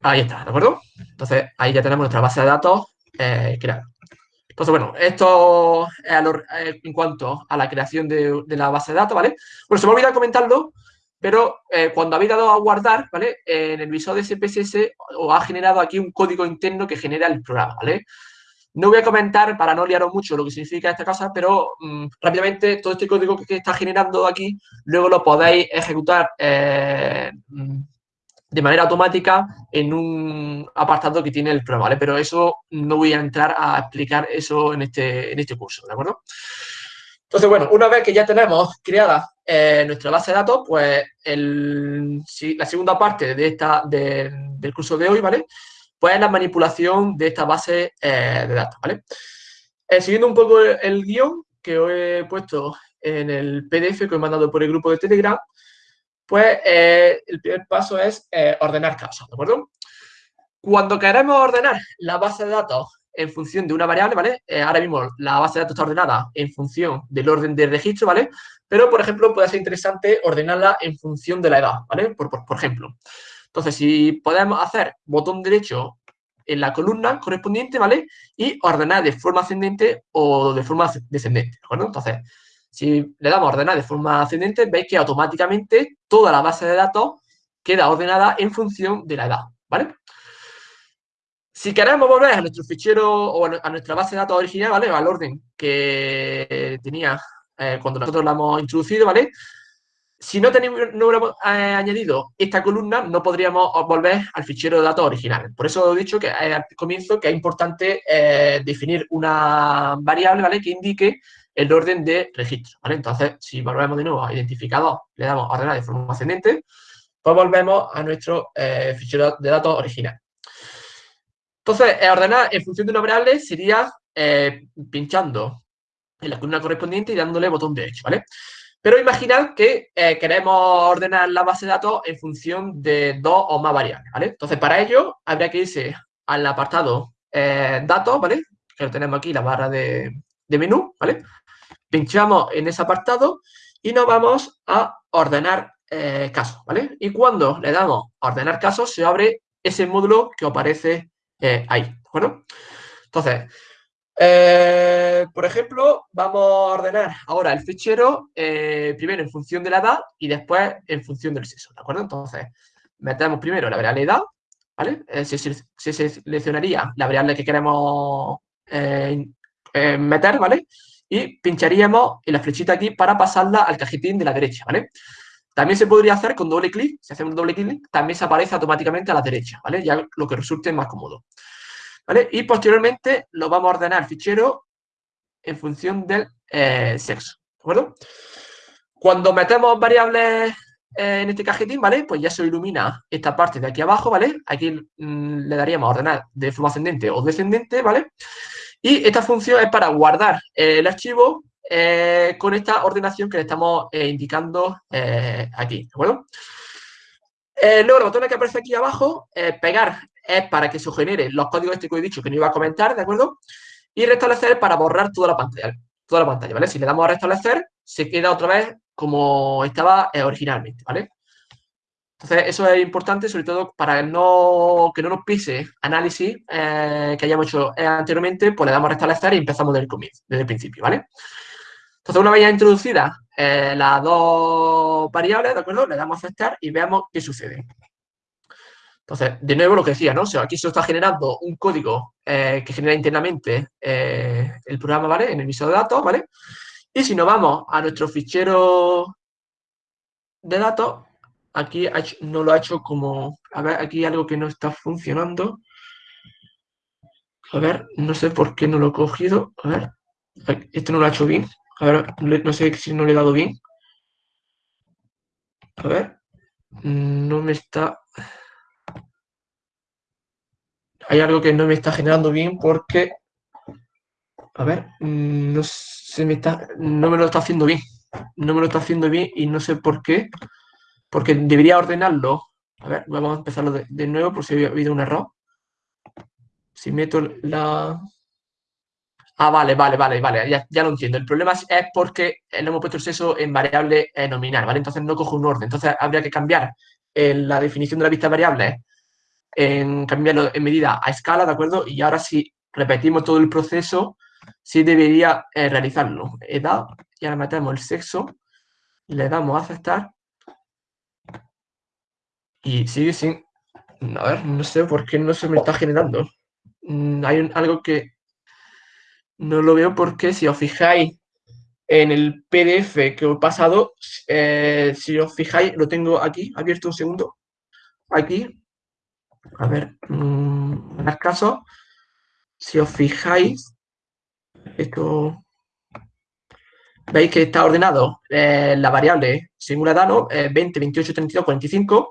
Ahí está, ¿de acuerdo? Entonces, ahí ya tenemos nuestra base de datos eh, creada. Entonces, bueno, esto es eh, en cuanto a la creación de, la base de datos, ¿vale? Bueno, se me ha olvidado comentarlo, pero cuando habéis dado a guardar, ¿vale? En el visor de SPSS os ha generado aquí un código interno que genera el programa, ¿vale? No voy a comentar, para no liaros mucho, lo que significa esta cosa, pero mm, rápidamente todo este código que, está generando aquí, luego lo podéis ejecutar eh, mm, de manera automática en un apartado que tiene el programa, ¿vale? Pero eso no voy a entrar a explicar eso en este, en este curso, ¿de acuerdo? Entonces, bueno, una vez que ya tenemos creada eh, nuestra base de datos, pues la segunda parte de esta, del curso de hoy, ¿vale? Pues es la manipulación de esta base eh, de datos, ¿vale? Eh, siguiendo un poco el, guion que os he puesto en el PDF que he mandado por el grupo de Telegram, pues eh, el primer paso es ordenar casos, ¿de acuerdo? Cuando queremos ordenar la base de datos en función de una variable, ¿vale? Ahora mismo la base de datos está ordenada en función del orden de registro, ¿vale? Pero, por ejemplo, puede ser interesante ordenarla en función de la edad, ¿vale? Por, ejemplo. Entonces, si podemos hacer botón derecho en la columna correspondiente, ¿vale? Y ordenar de forma ascendente o de forma descendente, ¿de acuerdo? Entonces, si le damos ordenar de forma ascendente, veis que automáticamente toda la base de datos queda ordenada en función de la edad, ¿vale? Si queremos volver a nuestro fichero o a nuestra base de datos original, ¿vale? Al orden que tenía eh, cuando nosotros la hemos introducido, ¿vale? Si no, tenemos, no hubiéramos eh, añadido esta columna, no podríamos volver al fichero de datos original. Por eso he dicho que al comienzo que es importante eh, definir una variable, ¿vale? Que indique el orden de registro, ¿vale? Entonces, si volvemos de nuevo a identificador, le damos a ordenar de forma ascendente, pues volvemos a nuestro eh, fichero de datos original. Entonces, eh, ordenar en función de una variable sería eh, pinchando en la columna correspondiente y dándole botón derecho, ¿vale? Pero imaginad que queremos ordenar la base de datos en función de dos o más variables, ¿vale? Entonces, para ello, habría que irse al apartado datos, ¿vale? Que lo tenemos aquí, la barra de, menú, ¿vale? pinchamos en ese apartado y nos vamos a ordenar eh, casos, ¿vale? Y cuando le damos a ordenar casos, se abre ese módulo que aparece eh, ahí, ¿de acuerdo? Entonces, eh, por ejemplo, vamos a ordenar ahora el fichero primero en función de la edad y después en función del sexo, ¿de acuerdo? Entonces, metemos primero la variable edad, ¿vale? se, se, seleccionaría la variable que queremos meter, ¿vale? y pincharíamos en la flechita aquí para pasarla al cajetín de la derecha, ¿vale? También se podría hacer con doble clic, si hacemos doble clic, también se aparece automáticamente a la derecha, ¿vale? Ya lo que resulte más cómodo. Y posteriormente lo vamos a ordenar fichero en función del eh, sexo, ¿de acuerdo? Cuando metemos variables eh, en este cajetín, ¿vale? Pues ya se ilumina esta parte de aquí abajo, ¿vale? Aquí mm, le daríamos ordenar de forma ascendente o descendente, ¿vale? Y esta función es para guardar el archivo eh, con esta ordenación que le estamos eh, indicando eh, aquí, ¿de acuerdo? luego, el botón que aparece aquí abajo, pegar es para que se genere los códigos este que he dicho que no iba a comentar, ¿de acuerdo? Y restablecer para borrar toda la pantalla, toda la pantalla, ¿vale? Si le damos a restablecer, se queda otra vez como estaba originalmente, ¿vale? Entonces, eso es importante, sobre todo para que no nos pise análisis eh, que hayamos hecho eh, anteriormente, pues le damos a restablecer y empezamos desde el comienzo, desde el principio, ¿vale? Entonces, una vez ya introducidas eh, las dos variables, ¿de acuerdo? Le damos a aceptar y veamos qué sucede. Entonces, de nuevo lo que decía, ¿no? aquí se está generando un código que genera internamente el programa, ¿vale? En el visor de datos, ¿vale? Y si nos vamos a nuestro fichero de datos, aquí no lo ha hecho como... A ver, aquí hay algo que no está funcionando. A ver, no sé por qué no lo he cogido. A ver, esto no lo ha hecho bien. A ver, no sé si no le he dado bien. A ver, no me está... Hay algo que no me está generando bien porque... A ver, no se me está... No me lo está haciendo bien. No me lo está haciendo bien y no sé por qué porque debería ordenarlo. A ver, vamos a empezarlo de, nuevo por si ha habido un error. Si meto la... Ah, vale, vale, vale, vale, ya, ya lo entiendo. El problema es, porque le hemos puesto el sexo en variable eh, nominal, ¿vale? Entonces no coge un orden. Entonces habría que cambiar la definición de la vista variable, en cambiarlo en medida a escala, ¿de acuerdo? Y ahora si repetimos todo el proceso, sí debería eh, realizarlo. Edad, y ahora metemos el sexo, le damos a aceptar y sigue sin... A ver, no sé por qué no se me está generando. Mm, hay algo que no lo veo porque si os fijáis en el PDF que he pasado, eh, si os fijáis, lo tengo aquí, abierto un segundo, aquí, a ver, mmm, en el caso, si os fijáis, esto, veis que está ordenado eh, la variable edad, ¿no? 20, 28, 32, 45,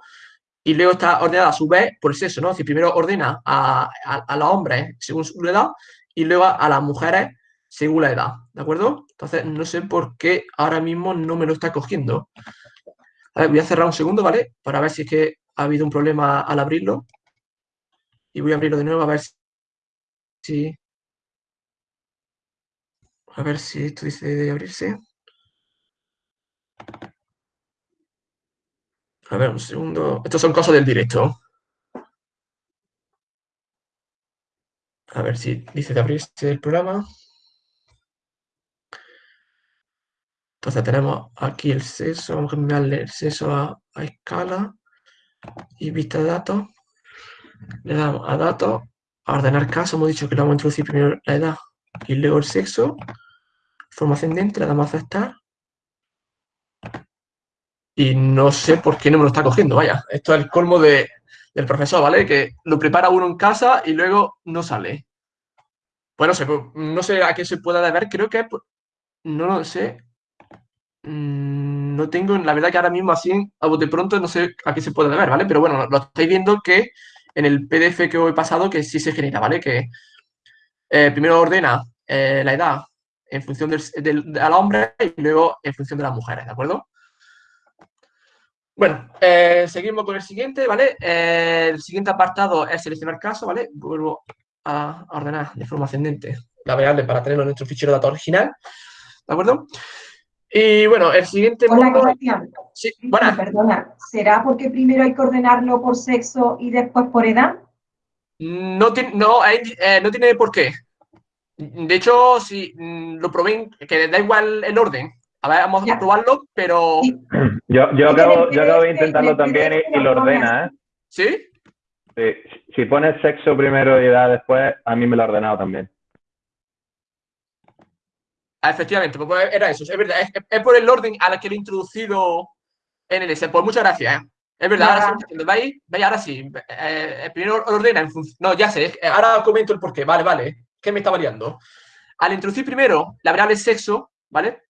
y luego está ordenada a su vez por el sexo, ¿no? Si primero ordena a, a, los hombres según su edad y luego a las mujeres según la edad, ¿de acuerdo? Entonces, no sé por qué ahora mismo no me lo está cogiendo. A ver, voy a cerrar un segundo, ¿vale? Para ver si es que ha habido un problema al abrirlo. Y voy a abrirlo de nuevo a ver si... A ver si esto dice de abrirse. A ver, un segundo. Estos son cosas del directo. A ver si dice de abrirse el programa. Entonces tenemos aquí el sexo, vamos a cambiarle el sexo a, escala y vista de datos. Le damos a datos, a ordenar caso, hemos dicho que le vamos a introducir primero la edad y luego el sexo. Forma ascendente, le damos a aceptar. Y no sé por qué no me lo está cogiendo, vaya. Esto es el colmo del profesor, ¿vale? Que lo prepara uno en casa y luego no sale. Bueno, pues no sé, pues, no sé a qué se pueda deber, creo que no lo sé, Mm, no tengo, la verdad que ahora mismo así, a de pronto, no sé a qué se puede ver, ¿vale? Pero bueno, lo estáis viendo que en el PDF que os he pasado que sí se genera, ¿vale? Que eh, primero ordena eh, la edad en función del, del, hombre y luego en función de las mujeres, ¿de acuerdo? Bueno, eh, seguimos con el siguiente, ¿vale? el siguiente apartado es seleccionar caso, ¿vale? Vuelvo a ordenar de forma ascendente la variable para tenerlo en nuestro fichero de datos original, ¿de acuerdo? Y bueno, el siguiente Hola, Sí, bueno. Perdona, ¿será porque primero hay que ordenarlo por sexo y después por edad? No, no, eh, no tiene por qué. De hecho, si mm, lo probé, que da igual el orden. A ver, vamos a probarlo, pero... Yo, yo, acabo, yo acabo de intentarlo también y, lo ordena, ¿eh? ¿Sí? Sí. Si pones sexo primero y edad después, a mí me lo ha ordenado también. Ah, efectivamente, pues, pues era eso. Es verdad, es, por el orden a la que lo he introducido en el S. Pues muchas gracias. ¿eh? Es verdad, ahora sí, ¿veis? ¿Veis? Ahora sí. Eh, primero ordena en función. No, ya sé, ahora comento el porqué. Vale, vale. ¿Qué me está variando? Al introducir primero la variable sexo, ¿vale?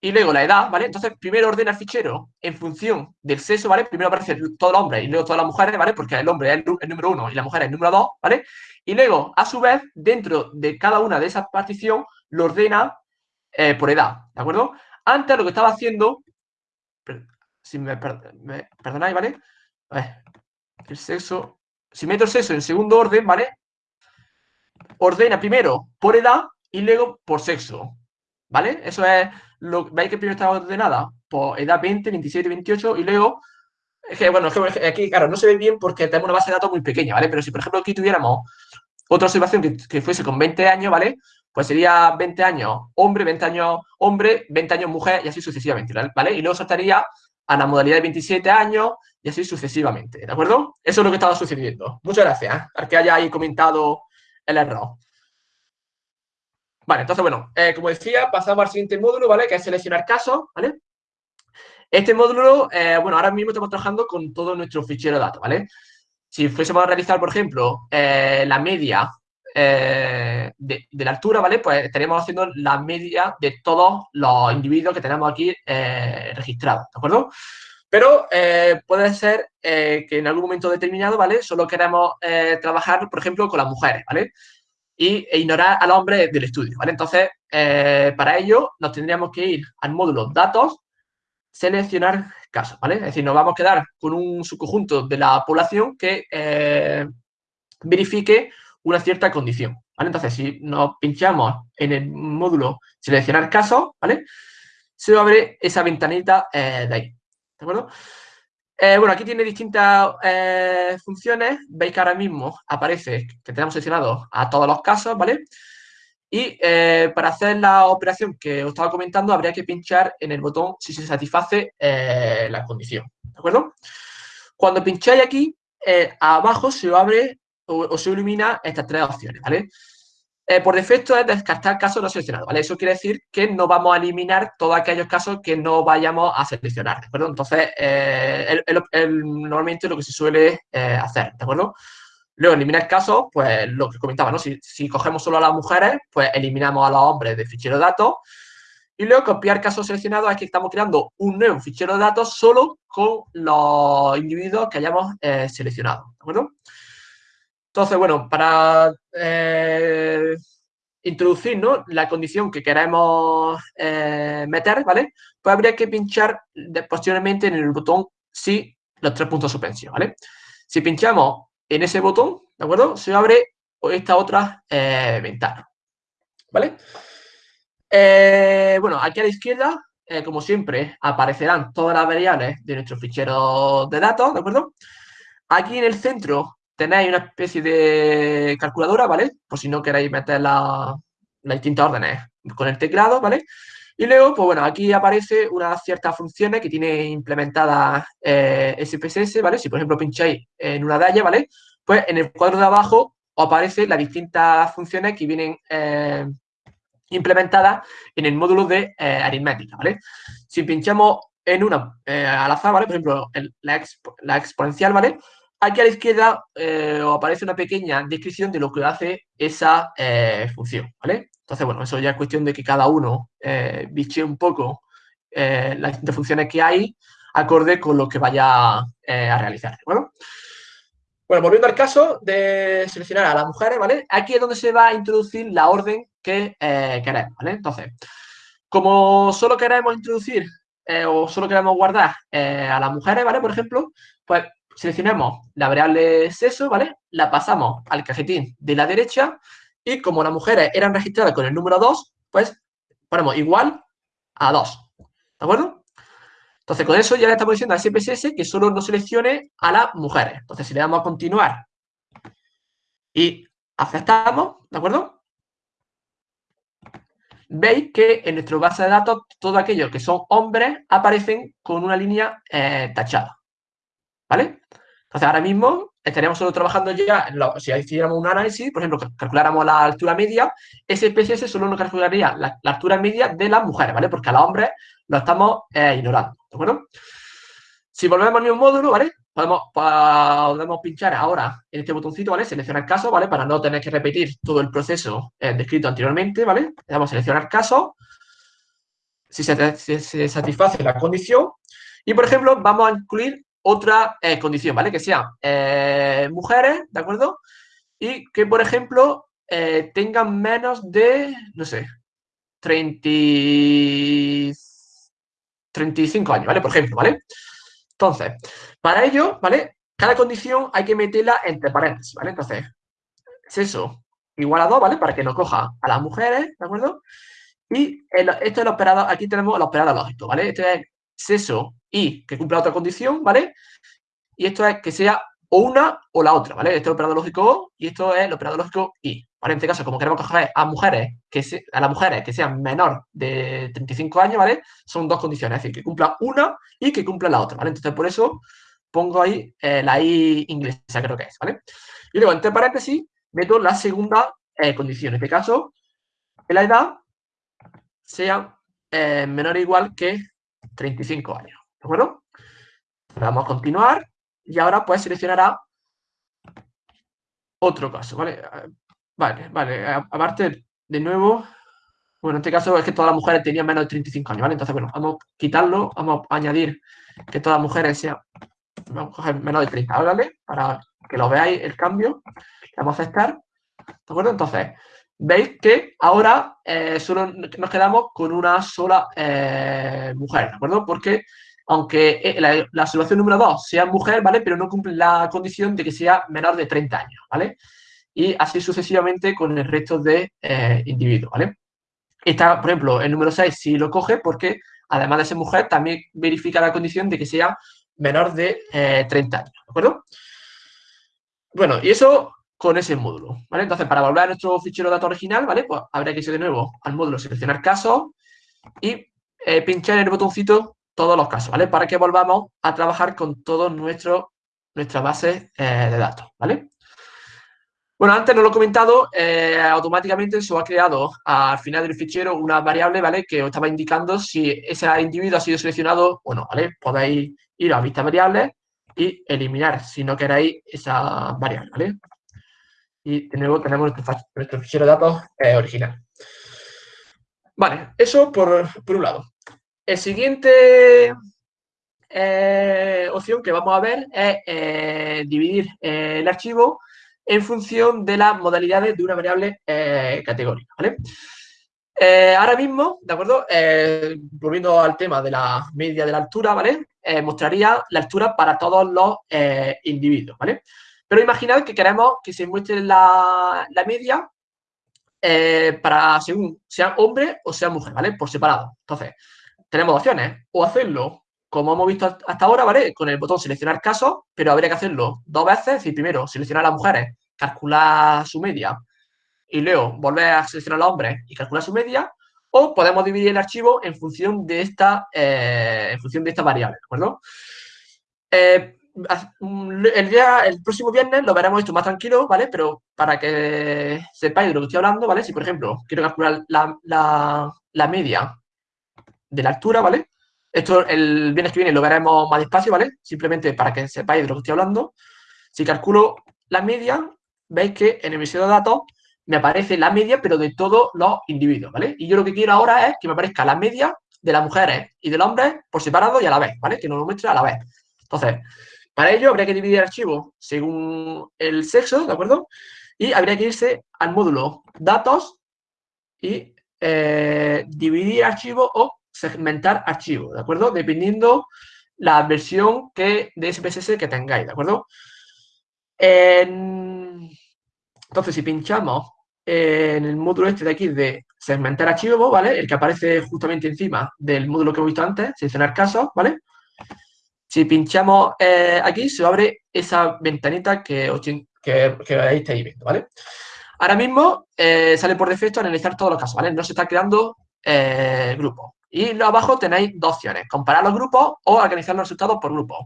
Y luego la edad, ¿vale? Entonces, primero ordena el fichero en función del sexo, ¿vale? Primero aparece todo el hombre y luego todas las mujeres, ¿vale? Porque el hombre es el, número uno y la mujer es el número dos, ¿vale? Y luego, a su vez, dentro de cada una de esas particiones, lo ordena eh, por edad, ¿de acuerdo? Antes lo que estaba haciendo, si me, perdonáis, ¿vale? el sexo, si meto el sexo en segundo orden, ¿vale? Ordena primero por edad y luego por sexo, ¿vale? Eso es, lo, ¿veis que primero está ordenada? Por edad 20, 27, 28 y luego es que, bueno, es que aquí, claro, no se ve bien porque tenemos una base de datos muy pequeña, ¿vale? Pero si, por ejemplo, aquí tuviéramos otra observación que, fuese con 20 años, ¿vale? Pues sería 20 años hombre, 20 años hombre, 20 años mujer y así sucesivamente, ¿vale? Y luego saltaría a la modalidad de 27 años y así sucesivamente, ¿de acuerdo? Eso es lo que estaba sucediendo. Muchas gracias ¿eh? al que hayáis comentado el error. Vale, entonces, bueno, eh, como decía, pasamos al siguiente módulo, ¿vale? Que es seleccionar casos, ¿vale? Este módulo, eh, bueno, ahora mismo estamos trabajando con todo nuestro fichero de datos, ¿vale? Si fuésemos a realizar, por ejemplo, la media eh, de, la altura, ¿vale? Pues estaríamos haciendo la media de todos los individuos que tenemos aquí eh, registrados, ¿de acuerdo? Pero eh, puede ser que en algún momento determinado, ¿vale? Solo queremos trabajar, por ejemplo, con las mujeres, ¿vale? Y, e ignorar al hombre del estudio, ¿vale? Entonces, para ello nos tendríamos que ir al módulo datos, seleccionar casos, ¿vale? Es decir, nos vamos a quedar con un subconjunto de la población que verifique una cierta condición, ¿vale? Entonces, si nos pinchamos en el módulo seleccionar casos, ¿vale? Se abre esa ventanita eh, de ahí, ¿de acuerdo? Eh, bueno, aquí tiene distintas eh, funciones. Veis que ahora mismo aparece que tenemos seleccionado a todos los casos, ¿vale? Y para hacer la operación que os estaba comentando, habría que pinchar en el botón si se satisface la condición, ¿de acuerdo? Cuando pincháis aquí, abajo se abre o, se ilumina estas tres opciones, ¿vale? Eh, por defecto es descartar casos no seleccionados, ¿vale? Eso quiere decir que no vamos a eliminar todos aquellos casos que no vayamos a seleccionar, ¿de acuerdo? Entonces, eh, normalmente lo que se suele eh, hacer, ¿de acuerdo? Luego, eliminar casos, pues lo que comentaba, ¿no? Si, cogemos solo a las mujeres, pues eliminamos a los hombres del fichero de datos. Y luego, copiar casos seleccionados es que estamos creando un nuevo fichero de datos solo con los individuos que hayamos seleccionado, ¿de acuerdo? Entonces, bueno, para eh, introducir la condición que queremos eh, meter, ¿vale? Pues habría que pinchar posteriormente en el botón sí los tres puntos suspensión, ¿vale? Si pinchamos en ese botón, ¿de acuerdo? Se abre esta otra eh, ventana, ¿vale? bueno, aquí a la izquierda, como siempre, aparecerán todas las variables de nuestro fichero de datos, ¿de acuerdo? Aquí en el centro tenéis una especie de calculadora, ¿vale? Por si no queréis meter las distintas órdenes con el teclado, ¿vale? Y luego, pues bueno, aquí aparece unas ciertas funciones que tiene implementadas eh, SPSS, ¿vale? Si, por ejemplo, pincháis en una de ¿vale? Pues en el cuadro de abajo os aparecen las distintas funciones que vienen eh, implementadas en el módulo de eh, aritmética, ¿vale? Si pinchamos en una al azar, ¿vale? Por ejemplo, la, la exponencial, ¿vale? Aquí a la izquierda eh, aparece una pequeña descripción de lo que hace esa eh, función, ¿vale? Entonces, bueno, eso ya es cuestión de que cada uno eh, biche un poco eh, las distintas funciones que hay acorde con lo que vaya a realizar, Bueno, volviendo al caso de seleccionar a las mujeres, ¿vale? Aquí es donde se va a introducir la orden que queremos, ¿vale? Entonces, como solo queremos introducir o solo queremos guardar a las mujeres, ¿vale? Por ejemplo, pues seleccionamos la variable sexo, ¿vale? La pasamos al cajetín de la derecha y como las mujeres eran registradas con el número 2, pues ponemos igual a 2. ¿De acuerdo? Entonces, con eso ya le estamos diciendo a SPSS que solo nos seleccione a las mujeres. Entonces, si le damos a continuar y aceptamos, ¿de acuerdo? Veis que en nuestro base de datos todos aquellos que son hombres aparecen con una línea eh, tachada. ¿Vale? Entonces, ahora mismo estaríamos solo trabajando ya, si hiciéramos un análisis, por ejemplo, calculáramos la altura media, ese PCS solo nos calcularía la, altura media de las mujeres, ¿vale? Porque a los hombres lo estamos eh, ignorando, ¿de acuerdo? Si volvemos al mismo módulo, ¿vale? Podemos, podemos pinchar ahora en este botoncito, ¿vale? Seleccionar caso, ¿vale? Para no tener que repetir todo el proceso eh, descrito anteriormente, ¿vale? Le damos a seleccionar caso. Si se satisface la condición. Y, por ejemplo, vamos a incluir otra eh, condición, ¿vale? Que sean eh, mujeres, ¿de acuerdo? Y que, por ejemplo, eh, tengan menos de, no sé, 30, 35 años, ¿vale? Por ejemplo, ¿vale? Entonces, para ello, ¿vale? Cada condición hay que meterla entre paréntesis, ¿vale? Entonces, sexo igual a 2, ¿vale? Para que nos coja a las mujeres, ¿de acuerdo? Y esto es el operador, aquí tenemos el operador lógico, ¿vale? Este es sexo y que cumpla otra condición, ¿vale? Y esto es que sea o una o la otra, ¿vale? Este es el operador lógico O y esto es el operador lógico I. ¿Vale? En este caso, como queremos coger a mujeres que a las mujeres que sean menor de 35 años, ¿vale? Son dos condiciones, es decir, que cumpla una y que cumpla la otra, ¿vale? Entonces, por eso pongo ahí eh, la I inglesa, creo que es, ¿vale? Y luego, entre paréntesis, meto la segunda eh, condición. En este caso, que la edad sea eh, menor o igual que 35 años. ¿De acuerdo? Vamos a continuar y ahora pues seleccionará otro caso, ¿vale? Vale, vale, aparte, de nuevo, bueno, en este caso es que todas las mujeres tenían menos de 35 años, ¿vale? Entonces, bueno, vamos a quitarlo, vamos a añadir que todas las mujeres sean, vamos a coger menos de 30, ¿vale? Para que lo veáis el cambio, vamos a aceptar, ¿de acuerdo? Entonces, veis que ahora eh, solo nos quedamos con una sola eh, mujer, ¿de acuerdo? Porque aunque eh, la, la, solución número 2 sea mujer, ¿vale? Pero no cumple la condición de que sea menor de 30 años, ¿vale? y así sucesivamente con el resto de individuos, ¿vale? Está, por ejemplo, el número 6 si lo coge porque, además de ser mujer, también verifica la condición de que sea menor de 30 años, ¿de acuerdo? Bueno, y eso con ese módulo, ¿vale? Entonces, para volver a nuestro fichero de datos original, ¿vale? Pues habría que ir de nuevo al módulo seleccionar casos y eh, pinchar en el botoncito todos los casos, ¿vale? Para que volvamos a trabajar con todas nuestras bases eh, de datos, ¿vale? Bueno, antes no lo he comentado, eh, automáticamente se ha creado al final del fichero una variable, ¿vale? Que os estaba indicando si ese individuo ha sido seleccionado o no, ¿vale? Podéis ir a vista variables y eliminar, si no queréis, esa variable, ¿vale? Y de nuevo tenemos nuestro, fichero de datos original. Vale, eso por, un lado. El siguiente eh, opción que vamos a ver es eh, dividir eh, el archivo en función de las modalidades de una variable categórica, ahora mismo, ¿de acuerdo? volviendo al tema de la media de la altura, ¿vale? mostraría la altura para todos los individuos, ¿vale? Pero imaginad que queremos que se muestre la, media eh, para según sea hombre o sea mujer, ¿vale? Por separado. Entonces, tenemos opciones. O hacerlo, como hemos visto hasta ahora, ¿vale? Con el botón seleccionar casos, pero habría que hacerlo dos veces. Es decir, primero seleccionar a las mujeres, calcular su media, y luego volver a seleccionar a los hombres y calcular su media. O podemos dividir el archivo en función de esta, eh, en función de esta variable, ¿de acuerdo? Eh, el, día, el próximo viernes lo veremos esto más tranquilo, ¿vale? Pero para que sepáis de lo que estoy hablando, ¿vale? Si, por ejemplo, quiero calcular la, media de la altura, ¿vale? Esto el viernes que viene lo veremos más despacio, ¿vale? Simplemente para que sepáis de lo que estoy hablando. Si calculo la media, veis que en el visor de datos me aparece la media, pero de todos los individuos, ¿vale? Y yo lo que quiero ahora es que me aparezca la media de las mujeres y de los hombres por separado y a la vez, ¿vale? Que nos lo muestre a la vez. Entonces, para ello habría que dividir el archivo según el sexo, ¿de acuerdo? Y habría que irse al módulo datos y eh, dividir archivo o segmentar archivo, ¿de acuerdo? Dependiendo la versión que, de SPSS que tengáis, ¿de acuerdo? entonces, si pinchamos en el módulo este de aquí de segmentar archivo, ¿vale? El que aparece justamente encima del módulo que hemos visto antes, seleccionar casos, ¿vale? Si pinchamos eh, aquí, se abre esa ventanita que, que, ahí estáis viendo, ¿vale? Ahora mismo eh, sale por defecto analizar todos los casos, ¿vale? No se está creando eh, grupos. Y abajo tenéis dos opciones, comparar los grupos o organizar los resultados por grupos.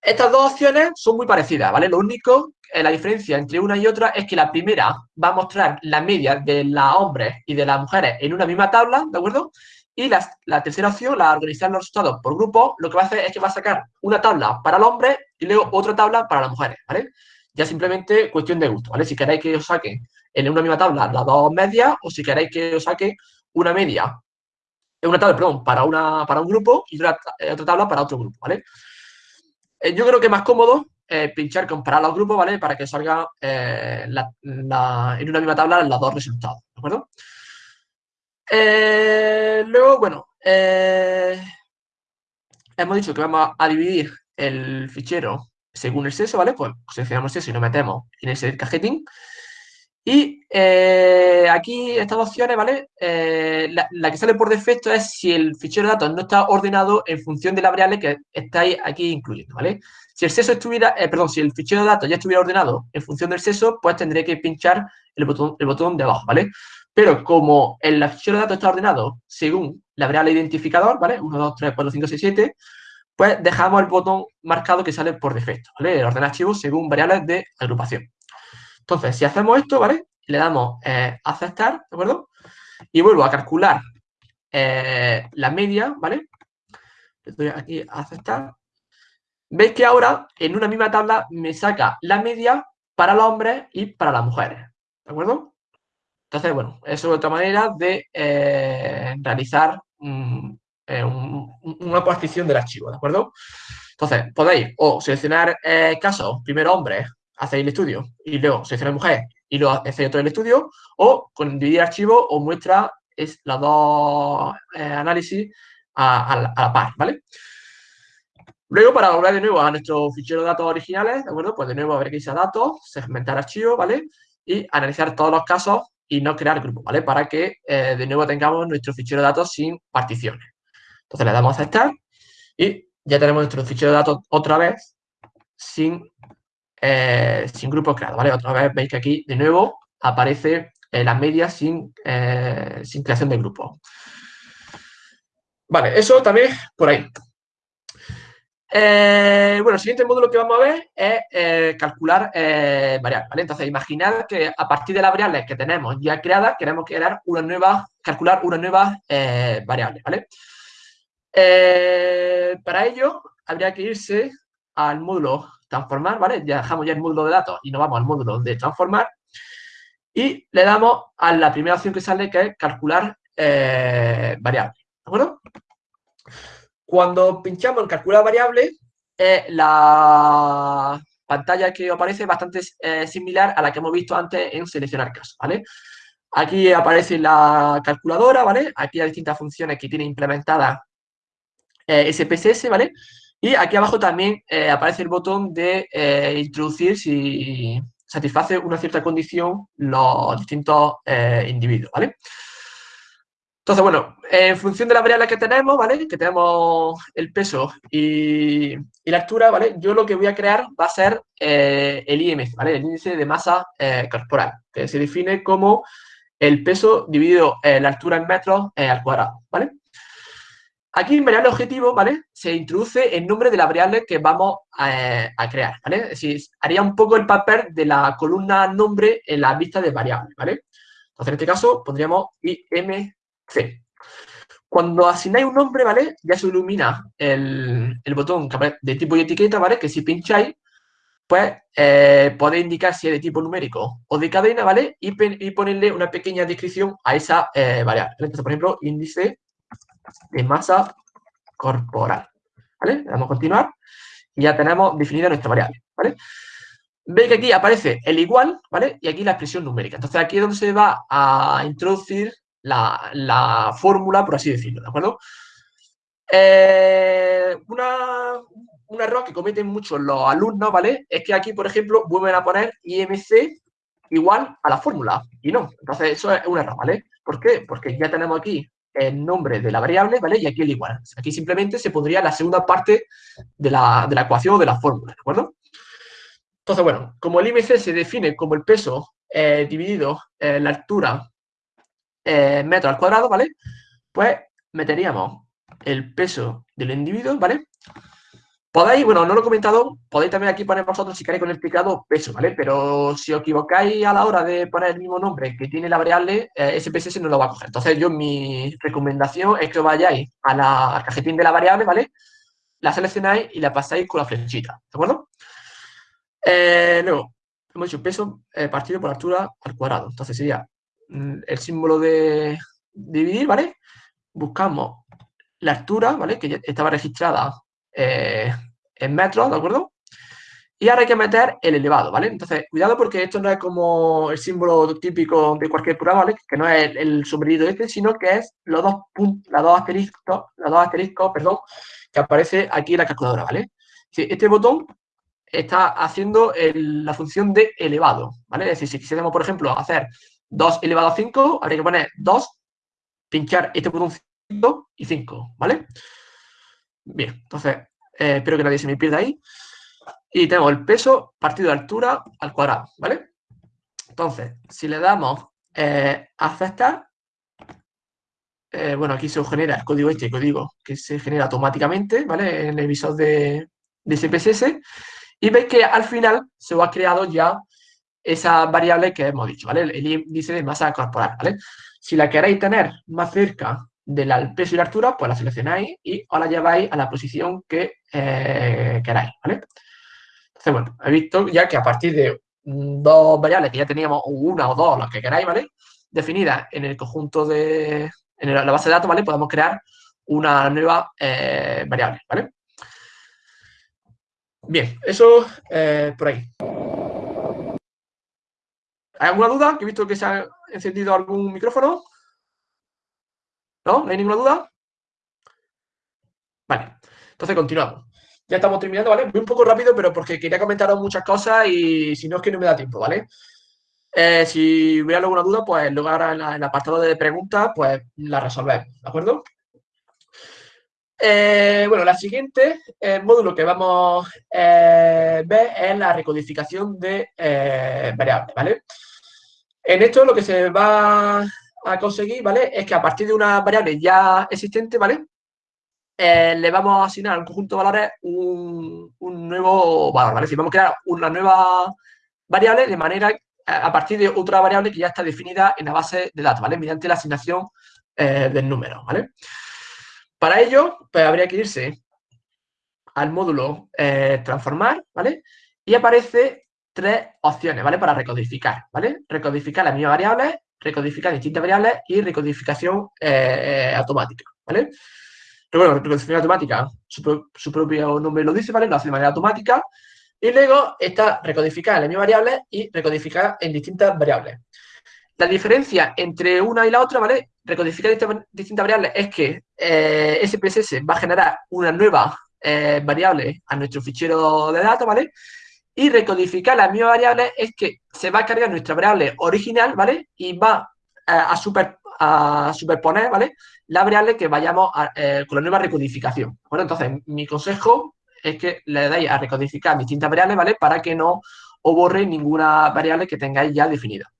Estas dos opciones son muy parecidas, ¿vale? Lo único, la diferencia entre una y otra es que la primera va a mostrar la media de los hombres y de las mujeres en una misma tabla, ¿de acuerdo? Y la, tercera opción, la organizar los resultados por grupo, lo que va a hacer es que va a sacar una tabla para el hombre y luego otra tabla para las mujeres, ¿vale? Ya simplemente cuestión de gusto, ¿vale? Si queréis que os saque en una misma tabla las dos medias o si queréis que os saque una media, una tabla, perdón, para, una, para un grupo y otra, eh, tabla para otro grupo, ¿vale? Eh, yo creo que es más cómodo eh, pinchar comparar los grupos, ¿vale? Para que salga en una misma tabla los dos resultados, ¿de acuerdo? Eh, luego, bueno, eh, hemos dicho que vamos a dividir el fichero según el sexo, ¿vale? Pues seleccionamos el sexo y nos metemos en ese cajetín. Y eh, aquí estas opciones, ¿vale? la, que sale por defecto es si el fichero de datos no está ordenado en función de la variable que estáis aquí incluyendo, ¿vale? Si el sexo estuviera, perdón, si el fichero de datos ya estuviera ordenado en función del sexo, pues tendré que pinchar el botón, el botón de abajo, ¿vale? Pero como el fichero de datos está ordenado según la variable identificador, ¿vale? 1, 2, 3, 4, 5, 6, 7, pues dejamos el botón marcado que sale por defecto, ¿vale? El orden archivo según variables de agrupación. Entonces, si hacemos esto, ¿vale? Le damos eh, aceptar, ¿de acuerdo? Y vuelvo a calcular eh, la media, ¿vale? Le doy aquí a aceptar. Veis que ahora en una misma tabla me saca la media para los hombres y para las mujeres, ¿de acuerdo? Entonces, bueno, eso es otra manera de eh, realizar eh, una partición del archivo, ¿de acuerdo? Entonces, podéis o seleccionar eh, casos, primero hombre, hacéis el estudio, y luego seleccionar mujer, y luego hacéis otro el estudio, o con dividir archivo os muestra es, los dos análisis a, la par, ¿vale? Luego, para volver de nuevo a nuestro fichero de datos originales, ¿de acuerdo? Pues de nuevo habrá que irse a datos, segmentar archivo, ¿vale? Y analizar todos los casos y no crear grupos, ¿vale? Para que eh, de nuevo tengamos nuestro fichero de datos sin particiones. Entonces le damos a aceptar y ya tenemos nuestro fichero de datos otra vez sin, eh, sin grupos creados, ¿vale? Otra vez veis que aquí de nuevo aparece eh, la media sin, sin creación de grupos. Vale, eso también por ahí. Eh, bueno, el siguiente módulo que vamos a ver es eh, calcular eh, variables, ¿vale? Entonces, imaginad que a partir de las variables que tenemos ya creadas, queremos crear una nueva, calcular una nueva variable, ¿vale? para ello, habría que irse al módulo transformar, ¿vale? Ya dejamos ya el módulo de datos y nos vamos al módulo de transformar y le damos a la primera opción que sale, que es calcular variables, ¿de acuerdo? Cuando pinchamos en calcular variable, eh, la pantalla que aparece es bastante eh, similar a la que hemos visto antes en seleccionar casos, ¿vale? Aquí aparece la calculadora, ¿vale? Aquí hay distintas funciones que tiene implementada eh, SPSS, ¿vale? Y aquí abajo también aparece el botón de introducir si satisface una cierta condición los distintos individuos, ¿vale? Entonces, bueno, en función de la variable que tenemos, ¿vale? Que tenemos el peso y, la altura, ¿vale? Yo lo que voy a crear va a ser eh, el IMC, ¿vale? El índice de masa eh, corporal, que se define como el peso dividido en la altura en metros eh, al cuadrado, ¿vale? Aquí en variable objetivo, ¿vale? Se introduce el nombre de la variable que vamos a, crear, ¿vale? Es decir, haría un poco el papel de la columna nombre en la vista de variable, ¿vale? Entonces, en este caso, pondríamos IMC Cuando asignáis un nombre, ¿vale? Ya se ilumina el, botón de tipo y etiqueta, ¿vale? Que si pincháis, pues eh, podéis indicar si es de tipo numérico o de cadena, ¿vale? Y, ponerle una pequeña descripción a esa eh, variable. Entonces, por ejemplo, índice de masa corporal, ¿vale? Le a continuar y ya tenemos definida nuestra variable, ¿vale? Veis que aquí aparece el igual, ¿vale? Y aquí la expresión numérica. Entonces, aquí es donde se va a introducir la, fórmula, por así decirlo, ¿de acuerdo? Eh, un error que cometen muchos los alumnos, ¿vale? Es que aquí, por ejemplo, vuelven a poner IMC igual a la fórmula, y no. Entonces, eso es un error, ¿vale? ¿Por qué? Porque ya tenemos aquí el nombre de la variable, ¿vale? Y aquí el igual. Aquí simplemente se pondría la segunda parte de la, ecuación o de la fórmula, ¿de acuerdo? Entonces, bueno, como el IMC se define como el peso eh, dividido en la altura eh, metros al cuadrado, ¿vale? Pues meteríamos el peso del individuo, ¿vale? Podéis, bueno, no lo he comentado, podéis también aquí poner vosotros si queréis con el explicado peso, ¿vale? Pero si os equivocáis a la hora de poner el mismo nombre que tiene la variable, eh, ese PSS no lo va a coger. Entonces yo mi recomendación es que vayáis a la cajetín de la variable, ¿vale? La seleccionáis y la pasáis con la flechita, ¿de acuerdo? Eh, luego, hemos dicho peso eh, partido por altura al cuadrado. Entonces sería el símbolo de dividir, ¿vale? Buscamos la altura, ¿vale? Que ya estaba registrada eh, en metros, ¿de acuerdo? Y ahora hay que meter el elevado, ¿vale? Entonces, cuidado porque esto no es como el símbolo típico de cualquier programa, ¿vale? Que no es el, sombrerito este, sino que es los dos puntos, los dos asteriscos, los dos asteriscos, perdón, que aparece aquí en la calculadora, ¿vale? Este botón está haciendo la función de elevado, ¿vale? Es decir, si quisiéramos, por ejemplo, hacer 2 elevado a 5, habría que poner 2, pinchar este botón y 5, ¿vale? Bien, entonces, eh, espero que nadie se me pierda ahí. Y tenemos el peso partido de altura al cuadrado, ¿vale? Entonces, si le damos eh, aceptar, eh, bueno, aquí se genera el código este, código que se genera automáticamente, ¿vale? En el visor de, de CPSS. Y veis que al final se os ha creado ya esa variable que hemos dicho, ¿vale? El índice de masa corporal, ¿vale? Si la queréis tener más cerca del peso y la altura, pues la seleccionáis y os la lleváis a la posición que eh, queráis, ¿vale? Entonces, bueno, he visto ya que a partir de dos variables que ya teníamos, una o dos, las que queráis, ¿vale? Definidas en el conjunto de, en la base de datos, ¿vale? Podemos crear una nueva eh, variable, ¿vale? Bien, eso eh, por ahí. ¿Hay alguna duda? Que he visto que se ha encendido algún micrófono. ¿No? ¿No hay ninguna duda? Vale, entonces continuamos. ya estamos terminando, ¿vale? Voy un poco rápido, pero porque quería comentaros muchas cosas y si no es que no me da tiempo, ¿vale? Eh, si hubiera alguna duda, pues luego ahora en, el apartado de preguntas, pues la resolvemos, ¿de acuerdo? Eh, bueno, la siguiente el módulo que vamos a ver es la recodificación de variables, ¿vale? En esto lo que se va a conseguir, ¿vale? Es que a partir de una variable ya existente, ¿vale? Eh, le vamos a asignar a un conjunto de valores un, nuevo valor, ¿vale? Es decir, vamos a crear una nueva variable de manera a partir de otra variable que ya está definida en la base de datos, ¿vale? Mediante la asignación eh, del número, ¿vale? Para ello, pues habría que irse al módulo eh, transformar, ¿vale? Y aparece tres opciones, ¿vale? Para recodificar, ¿vale? Recodificar las mismas variables, recodificar distintas variables y recodificación automática, ¿vale? Pero bueno, recodificación automática, su, propio nombre lo dice, ¿vale? Lo hace de manera automática. Y luego está recodificar en la misma variable y recodificar en distintas variables. La diferencia entre una y la otra, ¿vale? Recodificar distintas variables es que eh, SPSS va a generar una nueva eh, variable a nuestro fichero de datos, ¿vale? Y recodificar la misma variable es que se va a cargar nuestra variable original, ¿vale? Y va eh, a, super, a superponer, ¿vale? La variable que vayamos eh, con la nueva recodificación. Bueno, entonces, mi consejo es que le dais a recodificar distintas variables, ¿vale? Para que no os borre ninguna variable que tengáis ya definida.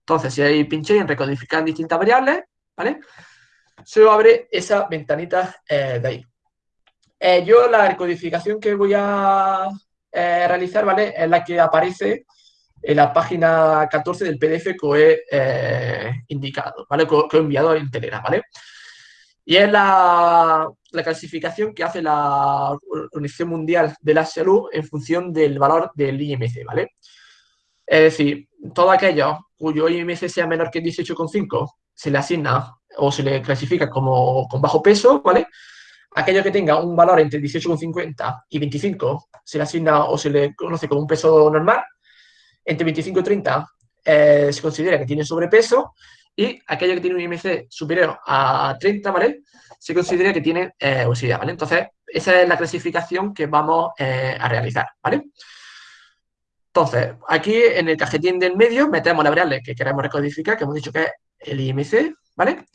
Entonces, si ahí pinchéis en recodificar distintas variables, ¿vale? Se abre esa ventanita eh, de ahí. yo la recodificación que voy a realizar, ¿vale? Es la que aparece en la página 14 del PDF que he eh, indicado, ¿vale? Que, he enviado en Telegram, ¿vale? Y es la, clasificación que hace la Organización Mundial de la Salud en función del valor del IMC, ¿vale? Es decir, todo aquello cuyo IMC sea menor que 18,5 se le asigna o se le clasifica como con bajo peso, ¿vale? Aquello que tenga un valor entre 18,50 y 25 se le asigna o se le conoce como un peso normal entre 25 y 30 eh, se considera que tiene sobrepeso y aquello que tiene un IMC superior a 30, ¿vale? Se considera que tiene eh, obesidad, ¿vale? Entonces, esa es la clasificación que vamos eh, a realizar, ¿vale? Entonces, aquí en el cajetín del medio metemos la variable que queremos recodificar, que hemos dicho que es el IMC, ¿vale?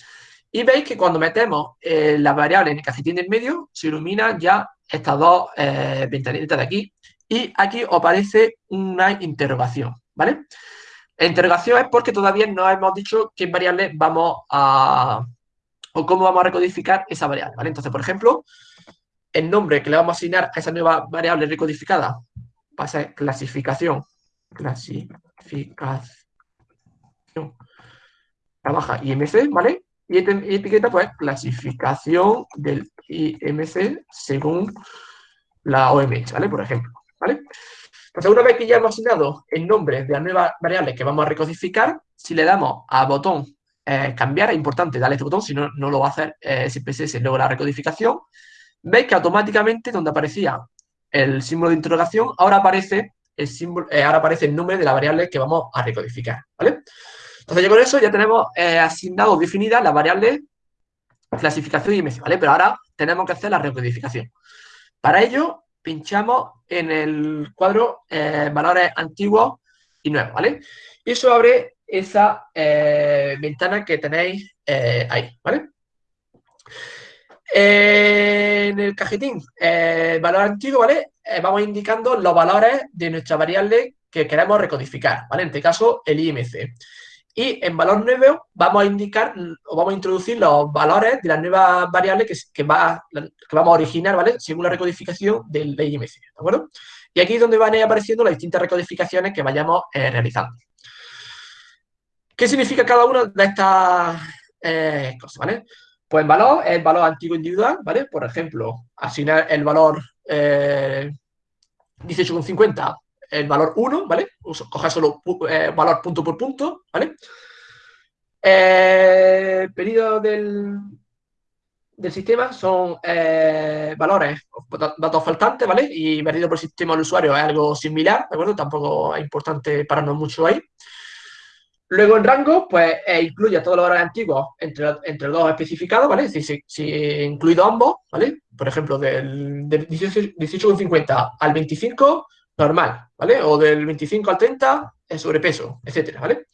Y veis que cuando metemos la variable en el cajetín del medio, se iluminan ya estas dos ventanitas de aquí, y aquí aparece una interrogación, ¿vale? La interrogación es porque todavía no hemos dicho qué variable vamos a... o cómo vamos a recodificar esa variable, ¿vale? Entonces, por ejemplo, el nombre que le vamos a asignar a esa nueva variable recodificada va a ser clasificación, clasificación, trabaja IMC, ¿vale? Y etiqueta, pues, clasificación del IMC según la OMS, ¿vale? Por ejemplo. ¿vale? Entonces, una vez que ya hemos asignado el nombre de la nueva variable que vamos a recodificar, si le damos a botón eh, cambiar, es importante darle este botón, si no, no lo va a hacer eh, SPSS luego la recodificación, veis que automáticamente donde aparecía el símbolo de interrogación, ahora aparece el símbolo, eh, ahora aparece el nombre de la variable que vamos a recodificar, ¿vale? Entonces, ya con eso ya tenemos eh, asignado definida la variable clasificación IMC, ¿vale? Pero ahora tenemos que hacer la recodificación. Para ello, pinchamos en el cuadro eh, valores antiguos y nuevos, ¿vale? Y eso abre esa eh, ventana que tenéis ahí, ¿vale? en el cajetín, valor antiguo, ¿vale? vamos indicando los valores de nuestra variable que queremos recodificar, ¿vale? En este caso, el IMC. Y en valor nuevo vamos a indicar o vamos a introducir los valores de la nueva variable que, que, va, que vamos a originar, ¿vale? Según la recodificación del IMC, ¿de acuerdo? Y aquí es donde van a ir apareciendo las distintas recodificaciones que vayamos eh, realizando. ¿Qué significa cada una de estas eh, cosas, ¿vale? Pues en valor el valor antiguo individual, ¿vale? Por ejemplo, asignar el valor eh, 18,50 el valor 1, ¿vale? Coger solo eh, valor punto por punto, ¿vale? Eh, pedido del, del sistema son eh, valores, datos faltantes, ¿vale? Y pedido por el sistema del usuario es algo similar, ¿de acuerdo? Tampoco es importante pararnos mucho ahí. Luego en rango, pues eh, incluye a todos los valores antiguos entre, entre los dos especificados, ¿vale? Si, si incluido ambos, ¿vale? Por ejemplo, del, del 18,50 al 25, normal, ¿vale? O del 25 al 30, es sobrepeso, etcétera, ¿vale?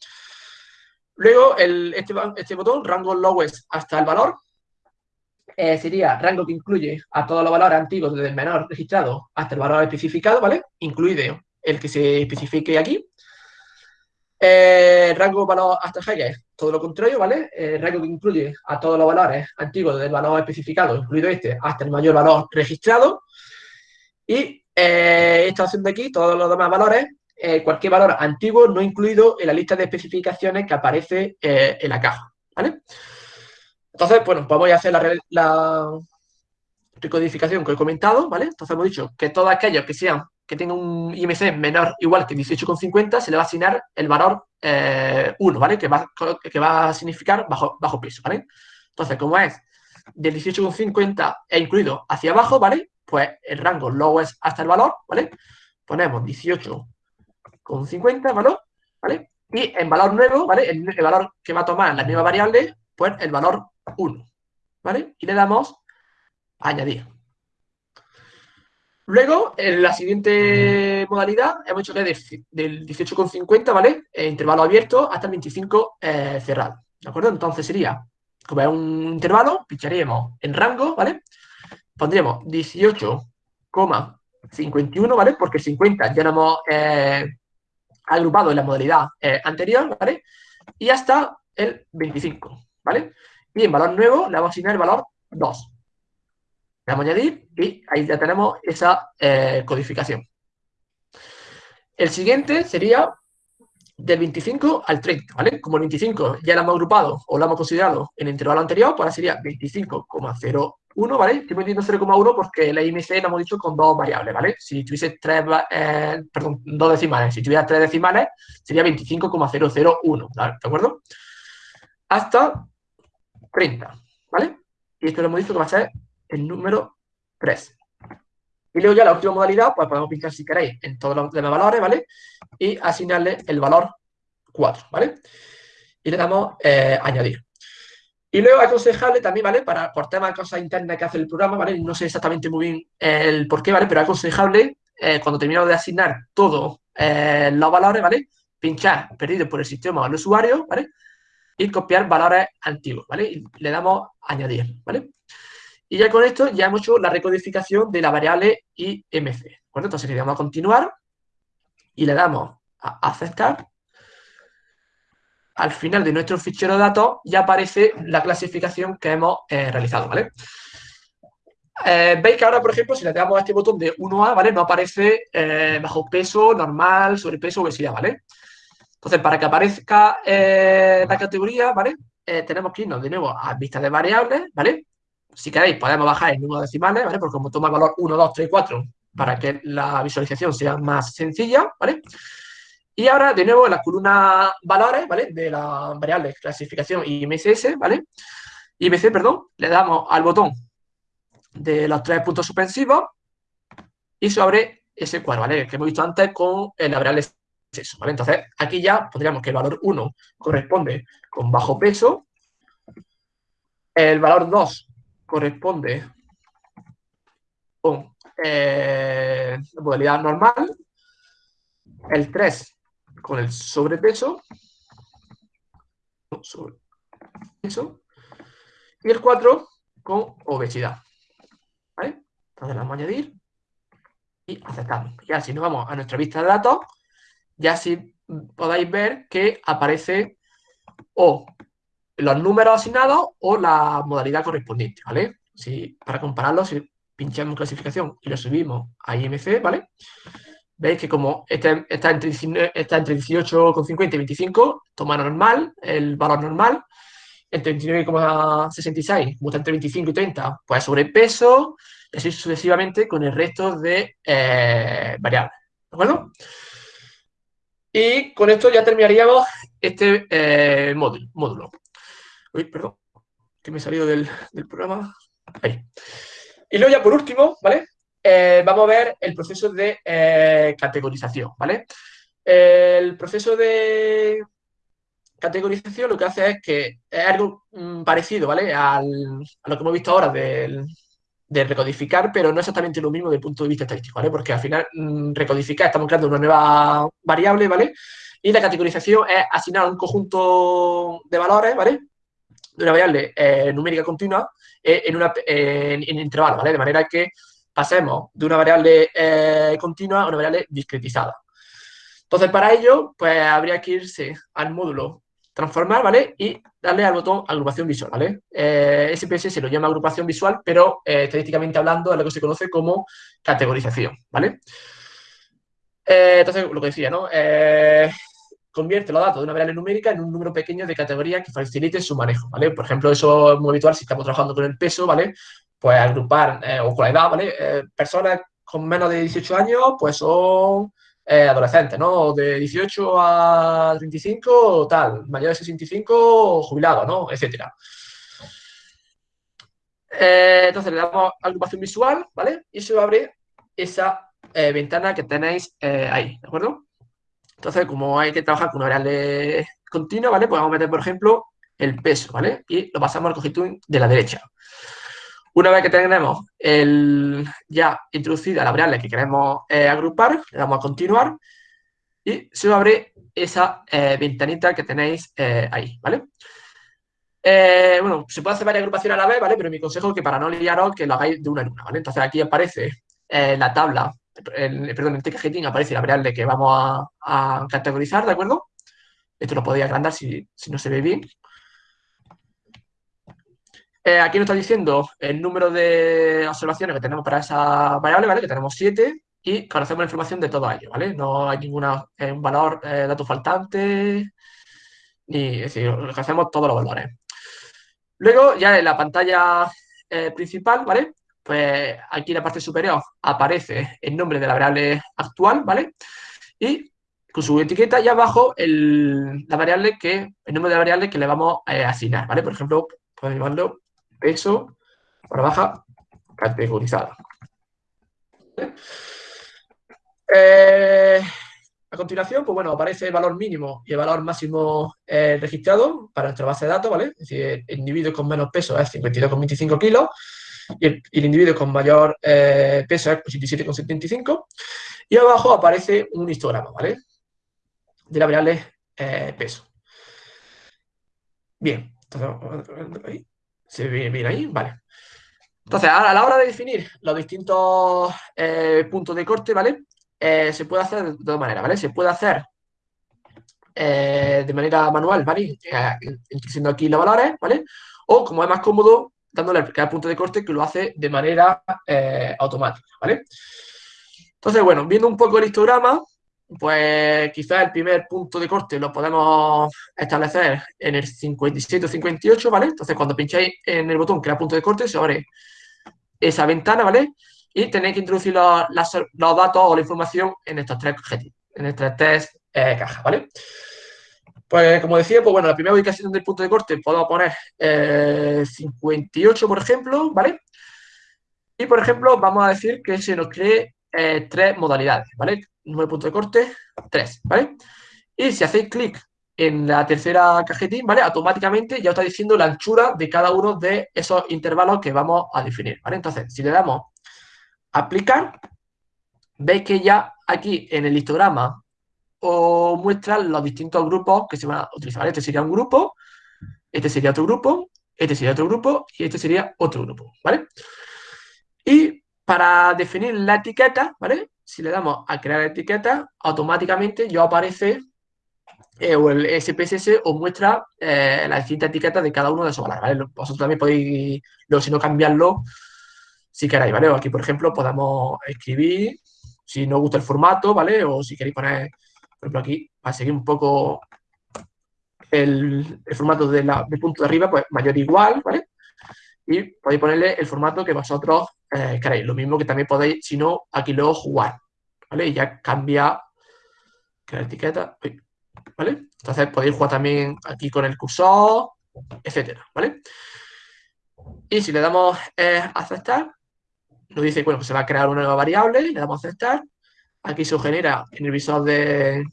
Luego, el, este, este botón, rango lowest hasta el valor, eh, sería rango que incluye a todos los valores antiguos desde el menor registrado hasta el valor especificado, ¿vale? Incluido el que se especifique aquí. Eh, rango valor hasta es todo lo contrario, ¿vale? El rango que incluye a todos los valores antiguos del valor especificado, incluido este, hasta el mayor valor registrado. Y eh, esta opción de aquí, todos los demás valores, eh, cualquier valor antiguo no incluido en la lista de especificaciones que aparece en la caja, ¿vale? Entonces, bueno, pues voy a hacer la, la recodificación que he comentado, ¿vale? Entonces hemos dicho que todos aquellos que sean que tenga un IMC menor igual que 18,50 se le va a asignar el valor 1, eh, ¿vale? Que va, que va a significar bajo, bajo peso, ¿vale? Entonces, como es del 18,50 e incluido hacia abajo, ¿vale? Pues el rango lowest hasta el valor, ¿vale? Ponemos 18,50, ¿vale? ¿vale? Y en valor nuevo, ¿vale? El, el, valor que va a tomar la nueva variable, pues el valor 1, ¿vale? Y le damos añadir. Luego, en la siguiente modalidad, hemos hecho que del 18,50, ¿vale? Eh, intervalo abierto hasta el 25 eh, cerrado, ¿de acuerdo? Entonces sería, como es un intervalo, pincharíamos en rango, ¿vale? Pondríamos 18,51, ¿vale? Porque el 50 ya lo hemos eh, agrupado en la modalidad anterior, ¿vale? Y hasta el 25, ¿vale? Y en valor nuevo le vamos a asignar el valor 2. Le vamos a añadir y ahí ya tenemos esa eh, codificación. El siguiente sería del 25 al 30, ¿vale? Como el 25 ya lo hemos agrupado o lo hemos considerado en el intervalo anterior, pues ahora sería 25,01, ¿vale? Estoy metiendo 0,1 porque la IMC lo hemos dicho con dos variables, ¿vale? Si tuviese tres, eh, perdón, dos decimales, si tuviera tres decimales, sería 25,001, ¿de acuerdo? Hasta 30, ¿vale? Y esto lo hemos dicho que va a ser el número 3. Y luego ya la última modalidad, pues podemos pinchar si queréis en todos los demás valores, ¿vale? Y asignarle el valor 4, ¿vale? Y le damos eh, añadir. Y luego aconsejable también, ¿vale? Para, por temas cosas internas que hace el programa, ¿vale? No sé exactamente muy bien el por qué, ¿vale? Pero aconsejable, eh, cuando terminamos de asignar todos eh, los valores, ¿vale? Pinchar perdido por el sistema al usuario, ¿vale? Y copiar valores antiguos, ¿vale? Y le damos añadir, ¿vale? Y ya con esto ya hemos hecho la recodificación de la variable IMC. Bueno, entonces le damos a continuar y le damos a aceptar. Al final de nuestro fichero de datos ya aparece la clasificación que hemos eh, realizado, ¿vale? Eh, Veis que ahora, por ejemplo, si le damos a este botón de 1A, ¿vale? No aparece eh, bajo peso, normal, sobrepeso, obesidad, ¿vale? Entonces, para que aparezca la categoría, ¿vale? tenemos que irnos de nuevo a vista de variables, ¿vale? Si queréis, podemos bajar el número de decimales, ¿vale? Porque como toma el valor 1, 2, 3, 4, para que la visualización sea más sencilla, ¿vale? Y ahora, de nuevo, la columna valores, ¿vale? De la variable clasificación IMSS, ¿vale? IMC, perdón, le damos al botón de los tres puntos suspensivos y se abre ese cuadro, ¿vale? Que hemos visto antes con la variable sexo, ¿vale? Entonces, aquí ya pondríamos que el valor 1 corresponde con bajo peso, el valor 2 corresponde con eh, modalidad normal, el 3 con el sobrepeso, y el 4 con obesidad. ¿Vale? Entonces vamos a añadir y aceptamos. Ya si nos vamos a nuestra vista de datos, ya si podéis ver que aparece o los números asignados o la modalidad correspondiente, ¿vale? Si, para compararlo, si pinchamos clasificación y lo subimos a IMC, ¿vale? Veis que como este está entre, está entre 18,50 y 25, toma normal, el valor normal, entre 29,66, como está entre 25 y 30, pues sobrepeso, y así sucesivamente con el resto de eh, variables, ¿de acuerdo? Y con esto ya terminaríamos este eh, módulo. Uy, perdón, que me he salido del, programa. Ahí. Y luego ya por último, ¿vale? Eh, vamos a ver el proceso de eh, categorización, ¿vale? El proceso de categorización lo que hace es que es algo mm, parecido, ¿vale? a lo que hemos visto ahora del, de recodificar, pero no exactamente lo mismo desde el punto de vista estadístico, ¿vale? Porque al final mm, recodificar estamos creando una nueva variable, ¿vale? Y la categorización es asignar un conjunto de valores, ¿vale? De una variable eh, numérica continua en, una, en, intervalo, ¿vale? De manera que pasemos de una variable eh, continua a una variable discretizada. Entonces, para ello, pues habría que irse al módulo transformar, ¿vale? Y darle al botón agrupación visual, ¿vale? Eh, SPSS se lo llama agrupación visual, pero eh, estadísticamente hablando es lo que se conoce como categorización, ¿vale? Eh, entonces, lo que decía, ¿no? convierte los datos de una variable numérica en un número pequeño de categorías que facilite su manejo, ¿vale? Por ejemplo, eso es muy habitual si estamos trabajando con el peso, ¿vale? Pues agrupar, o con la edad, ¿vale? personas con menos de 18 años, pues son eh, adolescentes, ¿no? De 18 a 35, tal, mayor de 65, jubilado, ¿no? Etcétera. Eh, entonces le damos agrupación visual, ¿vale? Y se va a abrir esa eh, ventana que tenéis ahí, ¿de acuerdo? Entonces, como hay que trabajar con una variable continua, ¿vale? Pues vamos a meter, por ejemplo, el peso, ¿vale? Y lo pasamos al cojito de la derecha. Una vez que tenemos el, ya introducida la variable que queremos eh, agrupar, le damos a continuar y se va a abrir esa eh, ventanita que tenéis eh, ahí, ¿vale? bueno, se puede hacer varias agrupaciones a la vez, ¿vale? Pero mi consejo es que para no liaros, que lo hagáis de una en una, ¿vale? Entonces aquí aparece la tabla, el, perdón, en TKGTIN aparece la variable que vamos a, categorizar, ¿de acuerdo? Esto lo podéis agrandar si, si no se ve bien. Eh, aquí nos está diciendo el número de observaciones que tenemos para esa variable, ¿vale? Que tenemos 7 y conocemos la información de todo ello, ¿vale? No hay ninguna eh, valor, eh, dato faltante, ni, es decir, hacemos todos los valores. Luego, ya en la pantalla principal, ¿vale? Pues aquí en la parte superior aparece el nombre de la variable actual, ¿vale? Y con su etiqueta y abajo el, la variable que, el nombre de la variable que le vamos a asignar, ¿vale? Por ejemplo, podemos llamarlo peso para baja categorizada. Eh, a continuación, pues bueno, aparece el valor mínimo y el valor máximo eh, registrado para nuestra base de datos, ¿vale? Es decir, el individuo con menos peso es 52,25 kilos y el, individuo con mayor eh, peso es 87,75 y abajo aparece un histograma, ¿vale? De la variable peso. Bien, entonces, ahí. ¿Se ve ahí? Vale. Entonces, a la hora de definir los distintos eh, puntos de corte, ¿vale? Eh, se puede hacer de dos maneras, ¿vale? Se puede hacer eh, de manera manual, ¿vale? introduciendo aquí los valores, ¿vale? O, como es más cómodo, dándole cada punto de corte que lo hace de manera automática, ¿vale? Entonces, bueno, viendo un poco el histograma, pues quizás el primer punto de corte lo podemos establecer en el 57 o 58, ¿vale? Entonces, cuando pincháis en el botón crear punto de corte, se abre esa ventana, ¿vale? Y tenéis que introducir los, datos o la información en estos tres en estas tres eh, cajas, ¿vale? Pues, como decía, pues bueno, la primera ubicación del punto de corte podemos poner 58, eh, por ejemplo, ¿vale? Y, por ejemplo, vamos a decir que se nos cree eh, tres modalidades, ¿vale? número de punto de corte, 3, ¿vale? Y si hacéis clic en la tercera cajetín, ¿vale? Automáticamente ya os está diciendo la anchura de cada uno de esos intervalos que vamos a definir, ¿vale? Entonces, si le damos aplicar, veis que ya aquí en el histograma os muestra los distintos grupos que se van a utilizar, ¿vale? Este sería un grupo, este sería otro grupo, este sería otro grupo y este sería otro grupo, ¿vale? Y para definir la etiqueta, ¿vale? si le damos a crear etiqueta, automáticamente ya aparece eh, o el SPSS os muestra eh, la distinta etiqueta de cada uno de esos valores, ¿vale? Vosotros también podéis, si no, cambiarlo si queréis, ¿vale? aquí, por ejemplo, podemos escribir, si no gusta el formato, ¿vale? O si queréis poner, por ejemplo, aquí, para seguir un poco el, formato de la, del punto de arriba, pues mayor igual, ¿vale? Y podéis ponerle el formato que vosotros eh, queréis. Lo mismo que también podéis, si no, aquí luego jugar, ¿vale? Y ya cambia la etiqueta, ¿vale? Entonces podéis jugar también aquí con el cursor, etcétera, ¿vale? Y si le damos eh, aceptar, nos dice, bueno, pues se va a crear una nueva variable, le damos aceptar. Aquí se genera en el visor de,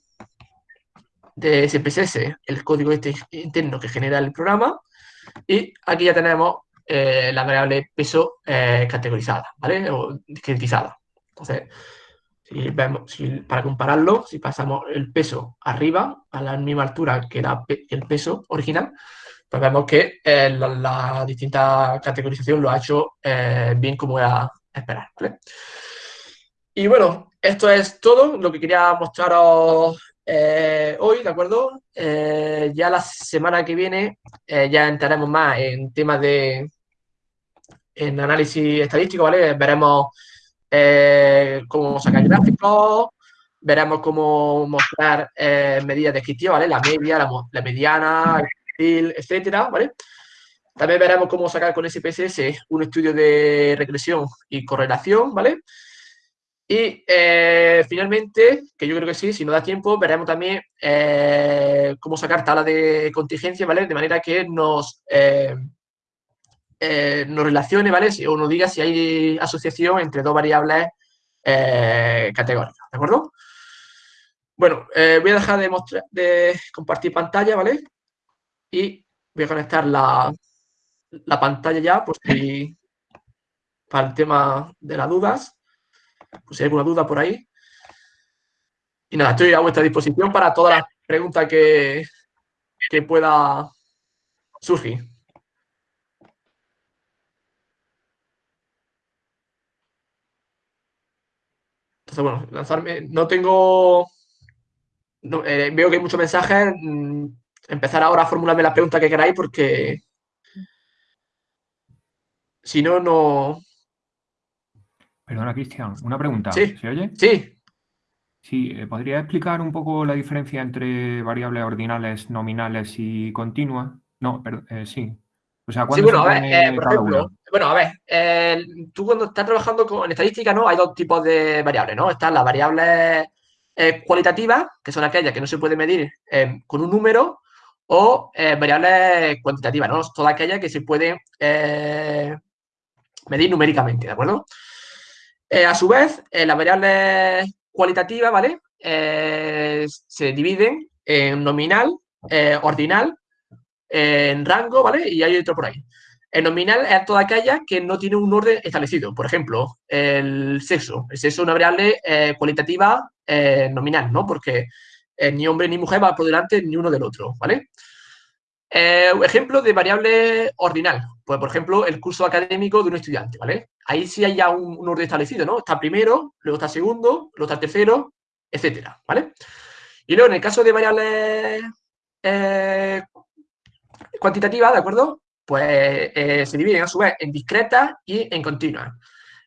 de SPSS, el código este interno que genera el programa. Y aquí ya tenemos eh, la variable peso eh, categorizada, ¿vale? O discretizada. Entonces, si vemos, para compararlo, si pasamos el peso arriba, a la misma altura que, el peso original, pues vemos que eh, la, distinta categorización lo ha hecho bien como era esperar, ¿vale? Y bueno, esto es todo lo que quería mostraros eh, hoy, ¿de acuerdo? Eh, ya la semana que viene eh, ya entraremos más en temas de en análisis estadístico, ¿vale? Veremos cómo sacar gráficos, veremos cómo mostrar medidas descriptivas, ¿vale? La media, la, mediana, el etcétera, ¿vale? También veremos cómo sacar con SPSS un estudio de regresión y correlación, ¿vale? Y eh, finalmente, que yo creo que sí, si no da tiempo, veremos también eh, cómo sacar tabla de contingencia, ¿vale? De manera que nos, eh, nos relacione, ¿vale? O nos diga si hay asociación entre dos variables categóricas, ¿de acuerdo? Bueno, voy a dejar de, mostrar, de compartir pantalla, ¿vale? Y voy a conectar la, la pantalla ya, por si para el tema de las dudas pues si hay alguna duda por ahí. Y nada, estoy a vuestra disposición para todas las preguntas que, que pueda surgir. Entonces, bueno, lanzarme. No tengo. Eh, veo que hay muchos mensajes. Mm, empezar ahora a formularme la pregunta que queráis porque. Si no, no. Perdona, Cristian, una pregunta. Sí. ¿Se oye? Sí. Sí, eh, ¿podría explicar un poco la diferencia entre variables ordinales, nominales y continuas? No, pero, eh, sí. O sea, ¿cuándo sí, bueno, a ver, eh, por ejemplo, bueno, a ver, tú cuando estás trabajando con, estadística, ¿no? Hay dos tipos de variables, ¿no? Están las variables cualitativas, que son aquellas que no se pueden medir con un número, o variables cuantitativas, ¿no? Todas aquellas que se pueden medir numéricamente, ¿de acuerdo? Eh, a su vez, eh, las variables cualitativas, ¿vale? Eh, se dividen en nominal, ordinal, en rango, ¿vale? Y hay otro por ahí. El nominal es toda aquella que no tiene un orden establecido. Por ejemplo, el sexo. El sexo es una variable cualitativa nominal, ¿no? Porque ni hombre ni mujer va por delante ni uno del otro, ¿vale? ejemplo de variable ordinal. Pues, por ejemplo, el curso académico de un estudiante, ¿vale? Ahí sí hay ya un, orden establecido, ¿no? Está primero, luego está segundo, luego está tercero, etcétera, ¿vale? Y luego, en el caso de variables eh, cuantitativas, ¿de acuerdo? Pues eh, se dividen a su vez en discretas y en continuas.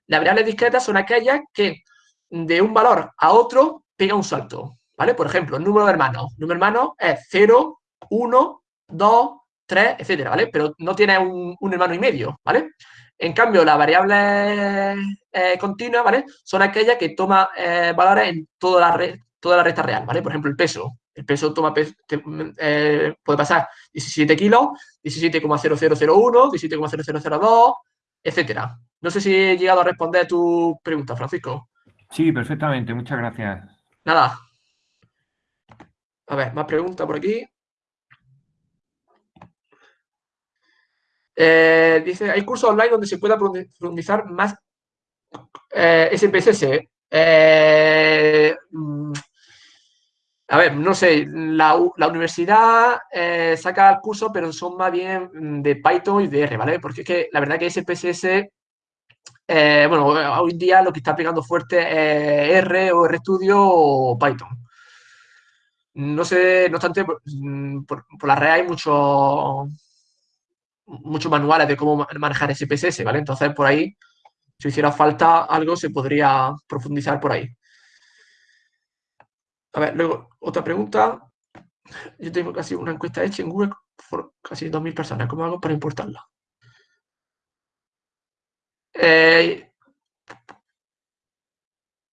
Las variables discretas son aquellas que de un valor a otro pega un salto, ¿vale? Por ejemplo, número de hermanos. Número de hermanos es 0, 1, 2, 3, etcétera, ¿vale? Pero no tiene un, hermano y medio, ¿vale? En cambio, las variables eh, continuas, ¿vale? Son aquellas que toman eh, valores en toda la, toda la recta real, ¿vale? Por ejemplo, el peso. El peso toma eh, puede pasar 17 kilos, 17,0001, 17,0002, etcétera. No sé si he llegado a responder tu pregunta, Francisco. Sí, perfectamente. Muchas gracias. Nada. A ver, más preguntas por aquí. Eh, dice, hay cursos online donde se pueda profundizar más eh, SPSS. Eh, mm, a ver, no sé, la, universidad saca el curso, pero son más bien de Python y de R, ¿vale? Porque es que la verdad que SPSS, bueno, hoy en día lo que está pegando fuerte es R o RStudio o Python. No sé, no obstante, por, mm, la red hay mucho muchos manuales de cómo manejar SPSS, ¿vale? Entonces, por ahí, si hiciera falta algo, se podría profundizar por ahí. A ver, luego, otra pregunta. Yo tengo casi una encuesta hecha en Google por casi 2.000 personas. ¿Cómo hago para importarla? Eh,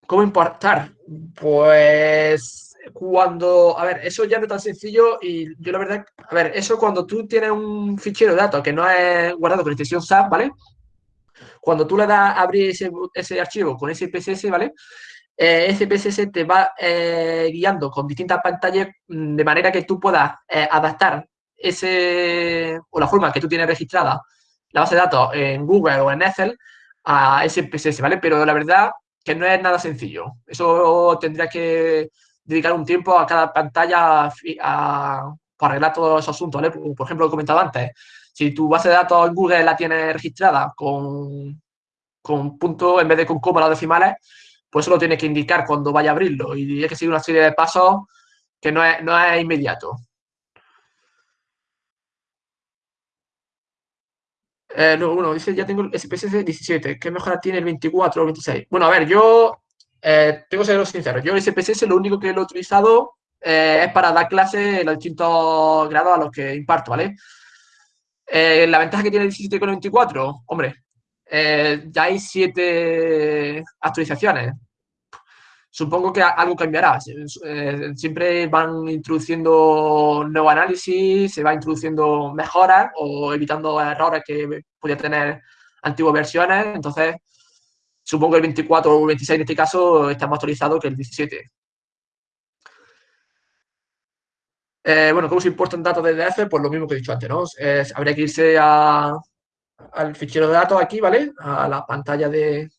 ¿Cómo importar? Pues cuando, a ver, eso ya no es tan sencillo y yo la verdad, a ver, eso cuando tú tienes un fichero de datos que no es guardado con extensión SAP, ¿vale? Cuando tú le das a abrir ese, archivo con ese PSS, ¿vale? Eh, SPSS te va eh, guiando con distintas pantallas mm, de manera que tú puedas eh, adaptar ese, o la forma que tú tienes registrada la base de datos en Google o en Excel a SPSS, ¿vale? Pero la verdad que no es nada sencillo. Eso tendría que dedicar un tiempo a cada pantalla a, para arreglar todos esos asuntos, ¿vale? Por, ejemplo, lo he comentado antes, si tu base de datos en Google la tienes registrada con, con puntos en vez de con comas o decimales, pues eso lo tiene que indicar cuando vaya a abrirlo y hay que seguir una serie de pasos que no es, no es inmediato. Eh, uno dice, ya tengo el SPSS 17, ¿qué mejora tiene el 24 o 26? Bueno, a ver, yo eh, tengo que ser sincero, yo el SPSS lo único que lo he utilizado eh, es para dar clases en los distintos grados a los que imparto, ¿vale? Eh, la ventaja que tiene el 17 con el 24, hombre, ya hay siete actualizaciones. Supongo que algo cambiará. siempre van introduciendo nuevo análisis, se va introduciendo mejoras o evitando errores que podía tener antiguas versiones. Entonces, supongo que el 24 o el 26 en este caso está más actualizado que el 17. Eh, bueno, ¿cómo se importan datos desde F? Pues lo mismo que he dicho antes, ¿no? habría que irse al fichero de datos aquí, ¿vale? A la pantalla de,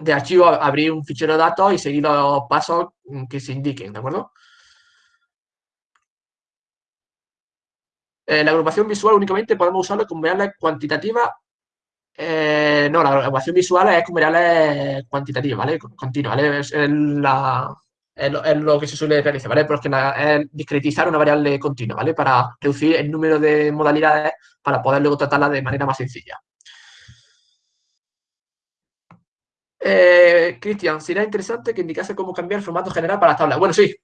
de archivo, abrir un fichero de datos y seguir los pasos que se indiquen, ¿de acuerdo? Eh, la agrupación visual únicamente podemos usarlo con variables cuantitativas. Eh, no, la agrupación visual es con variables cuantitativas, ¿vale? Continua, ¿vale? Es la, es lo, que se suele realizar, ¿vale? Pero es, discretizar una variable continua, ¿vale? Para reducir el número de modalidades para poder luego tratarla de manera más sencilla. Eh, Cristian, sería interesante que indicase cómo cambiar el formato general para la tabla. Bueno, sí.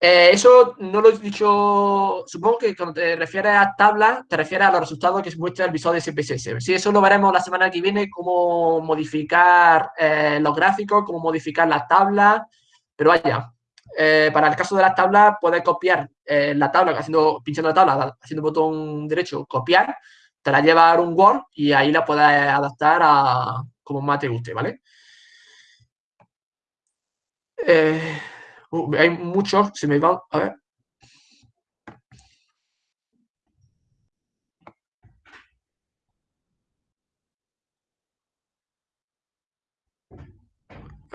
Eh, eso no lo he dicho, supongo que cuando te refieres a tabla, te refieres a los resultados que se muestra el visor de SPSS. Sí, eso lo veremos la semana que viene, cómo modificar eh, los gráficos, cómo modificar las tablas, pero vaya, eh, para el caso de las tablas, puedes copiar eh, la tabla haciendo, pinchando la tabla, haciendo botón derecho, copiar, te la lleva a un Word y ahí la puedes adaptar a como más te guste, ¿vale? Eh, uh, hay muchos, se me van, a ver.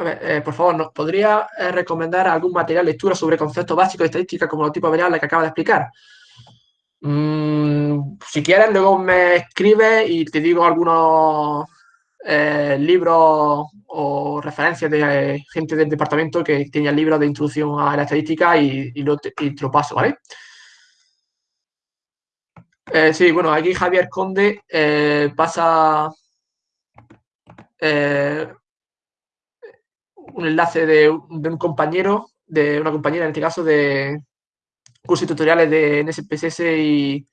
Eh, por favor, ¿nos podría eh, recomendar algún material de lectura sobre conceptos básicos de estadística como los tipos de variables que acaba de explicar? Mm, si quieres, luego me escribes y te digo algunos eh, libros o referencias de gente del departamento que tenía libros de introducción a la estadística y, lo, te, paso, ¿vale? sí, bueno, aquí Javier Conde pasa un enlace de, un compañero, de una compañera en este caso, de cursos tutoriales de NSPSS y,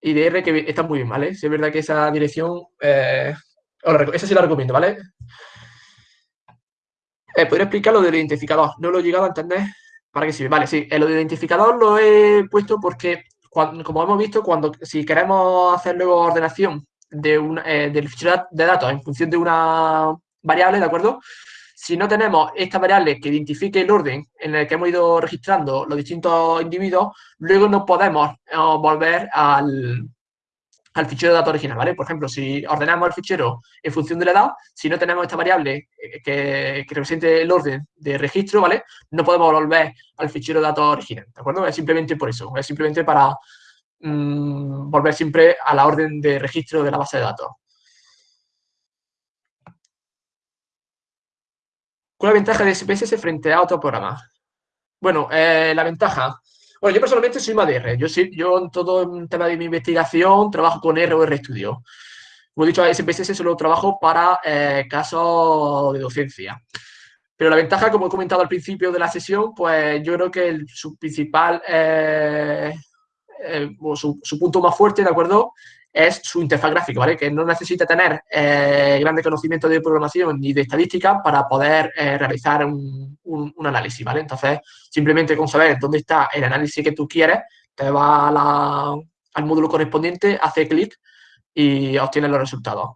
y de R que están muy bien, ¿vale? Si es verdad que esa dirección, eh, esa sí la recomiendo, ¿vale? Eh, ¿Podría explicar lo del identificador? No lo he llegado a entender. ¿Para qué sirve? Vale, sí, lo del identificador lo he puesto porque, como hemos visto, cuando si queremos hacer luego ordenación de un, eh, del fichero de datos en función de una variable, ¿de acuerdo? Si no tenemos esta variable que identifique el orden en el que hemos ido registrando los distintos individuos, luego no podemos eh, volver al, fichero de datos original, ¿vale? Por ejemplo, si ordenamos el fichero en función de la edad, si no tenemos esta variable eh, que, represente el orden de registro, ¿vale? No podemos volver al fichero de datos original, ¿de acuerdo? Es simplemente por eso, es simplemente para mm, volver siempre a la orden de registro de la base de datos. ¿Cuál es la ventaja de SPSS frente a otros programas? Bueno, eh, la ventaja. Bueno, yo personalmente soy MADR. Yo, yo en todo el tema de mi investigación trabajo con R o RStudio. Como he dicho, SPSS solo trabajo para eh, casos de docencia. Pero la ventaja, como he comentado al principio de la sesión, pues yo creo que su principal, eh, su, su, punto más fuerte, ¿de acuerdo? Es su interfaz gráfica, ¿vale? Que no necesita tener eh, grandes conocimientos de programación ni de estadística para poder eh, realizar un, análisis, ¿vale? Entonces, simplemente con saber dónde está el análisis que tú quieres, te va al módulo correspondiente, hace clic y obtienes los resultados.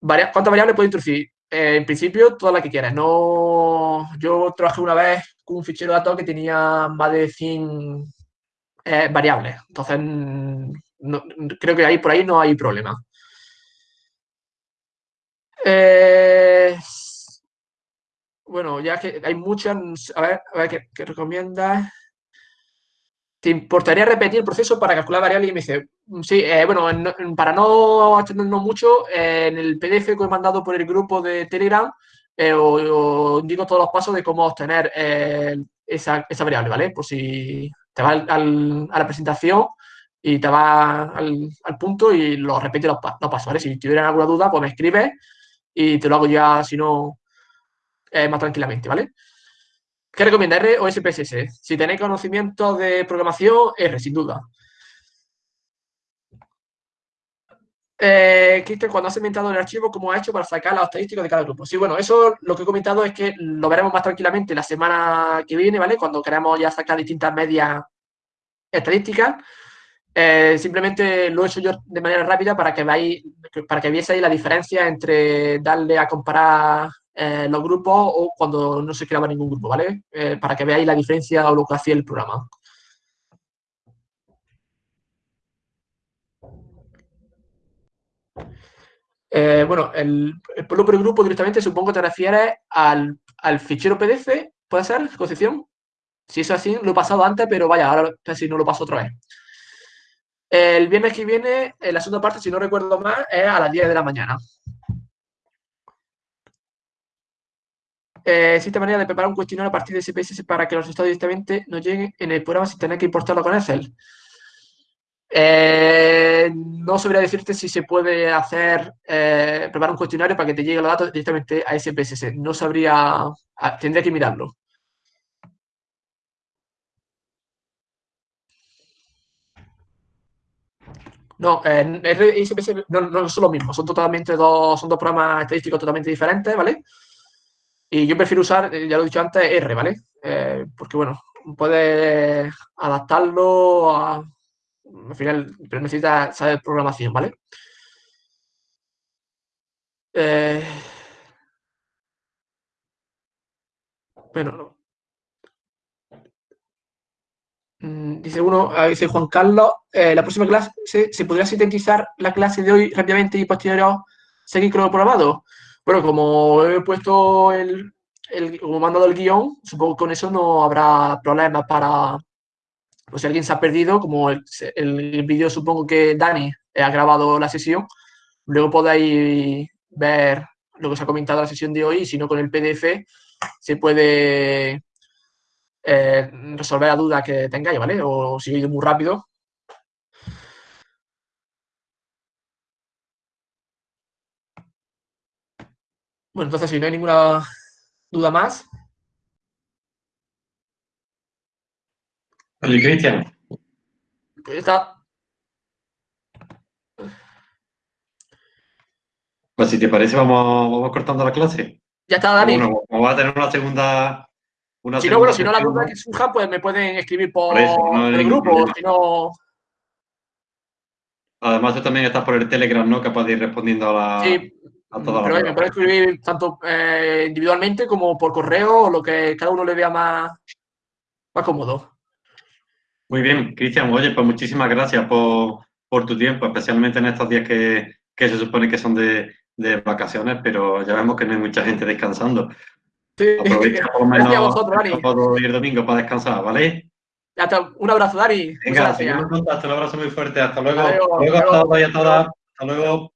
¿Cuántas variables puedo introducir? eh, en principio, toda la que quieras. No, yo trabajé una vez con un fichero de datos que tenía más de 100 eh, variables. Entonces, creo que ahí por ahí no hay problema. Eh, bueno, ya que hay muchas, a ver, a ver ¿qué, recomiendas? ¿Te importaría repetir el proceso para calcular variables? Y me dice, sí, eh, bueno, para no extendernos mucho, eh, en el PDF que he mandado por el grupo de Telegram, eh, os, indico todos los pasos de cómo obtener esa, variable, ¿vale? Por si te vas a la presentación y te vas al, punto y lo repite los, los, pasos, ¿vale? Si tuvieran alguna duda, pues me escribes y te lo hago ya, si no, más tranquilamente, ¿vale? ¿Qué recomienda R o SPSS? Si tenéis conocimiento de programación, R, sin duda. Eh, Cristian, cuando has inventado el archivo, ¿cómo ha hecho para sacar las estadísticas de cada grupo? Sí, bueno, eso lo que he comentado es que lo veremos más tranquilamente la semana que viene, ¿vale? Cuando queramos ya sacar distintas medias estadísticas. Eh, simplemente lo he hecho yo de manera rápida para que veáis, para que vieseis la diferencia entre darle a comparar eh, los grupos o cuando no se creaba ningún grupo, ¿vale? Eh, para que veáis la diferencia o lo que hacía el programa. Bueno, el, el por el grupo directamente supongo que te refieres al, al fichero PDF, ¿puede ser, Concepción? Si es así, lo he pasado antes, pero vaya, ahora casi no lo paso otra vez. El viernes que viene, la segunda parte, si no recuerdo mal, es a las 10 de la mañana. eh, existe manera de preparar un cuestionario a partir de SPSS para que los estados directamente nos lleguen en el programa sin tener que importarlo con Excel. Eh, no sabría decirte si se puede hacer, eh, preparar un cuestionario para que te lleguen los datos directamente a SPSS. No sabría, tendría que mirarlo. No, eh, R y SPSS no, no, son lo mismo, son totalmente dos, son dos programas estadísticos totalmente diferentes, ¿vale? Y yo prefiero usar, eh, ya lo he dicho antes, R, ¿vale? Eh, porque, bueno, puedes adaptarlo a... Al final, pero necesitas saber programación, ¿vale? Eh, bueno, mm, Dice uno, ah, dice Juan Carlos, la próxima clase, ¿se, podría sintetizar la clase de hoy rápidamente y posterior seguir con lo probado? Bueno, como he puesto el, el como mandado el guion, supongo que con eso no habrá problemas para, pues si alguien se ha perdido, como el, el vídeo supongo que Dani ha grabado la sesión, luego podéis ver lo que se ha comentado en la sesión de hoy, y si no con el PDF se puede eh, resolver la duda que tengáis, ¿vale? O si he ido muy rápido, Bueno, entonces si no hay ninguna duda más. Oye, Cristian. Pues está. Pues si te parece, vamos, vamos cortando la clase. Ya está, Dani. Bueno, vamos a tener una segunda. Una si no, bueno, si no la duda que surja, pues me pueden escribir por, el grupo, si no. Además, tú también estás por el Telegram, ¿no? Capaz de ir respondiendo a la. Sí, pero me puede escribir tanto eh, individualmente como por correo o lo que cada uno le vea más, más cómodo. Muy bien, Cristian. Oye, pues muchísimas gracias por, por, tu tiempo, especialmente en estos días que, que se supone que son de, de, vacaciones, pero ya vemos que no hay mucha gente descansando. Sí, Aprovecha por lo menos Dani. ir domingo para descansar, ¿vale? Hasta, un abrazo, Dani. Venga, seguimos en contacto. Un abrazo muy fuerte. Hasta luego. Hasta luego, hasta luego a todas. Hasta luego.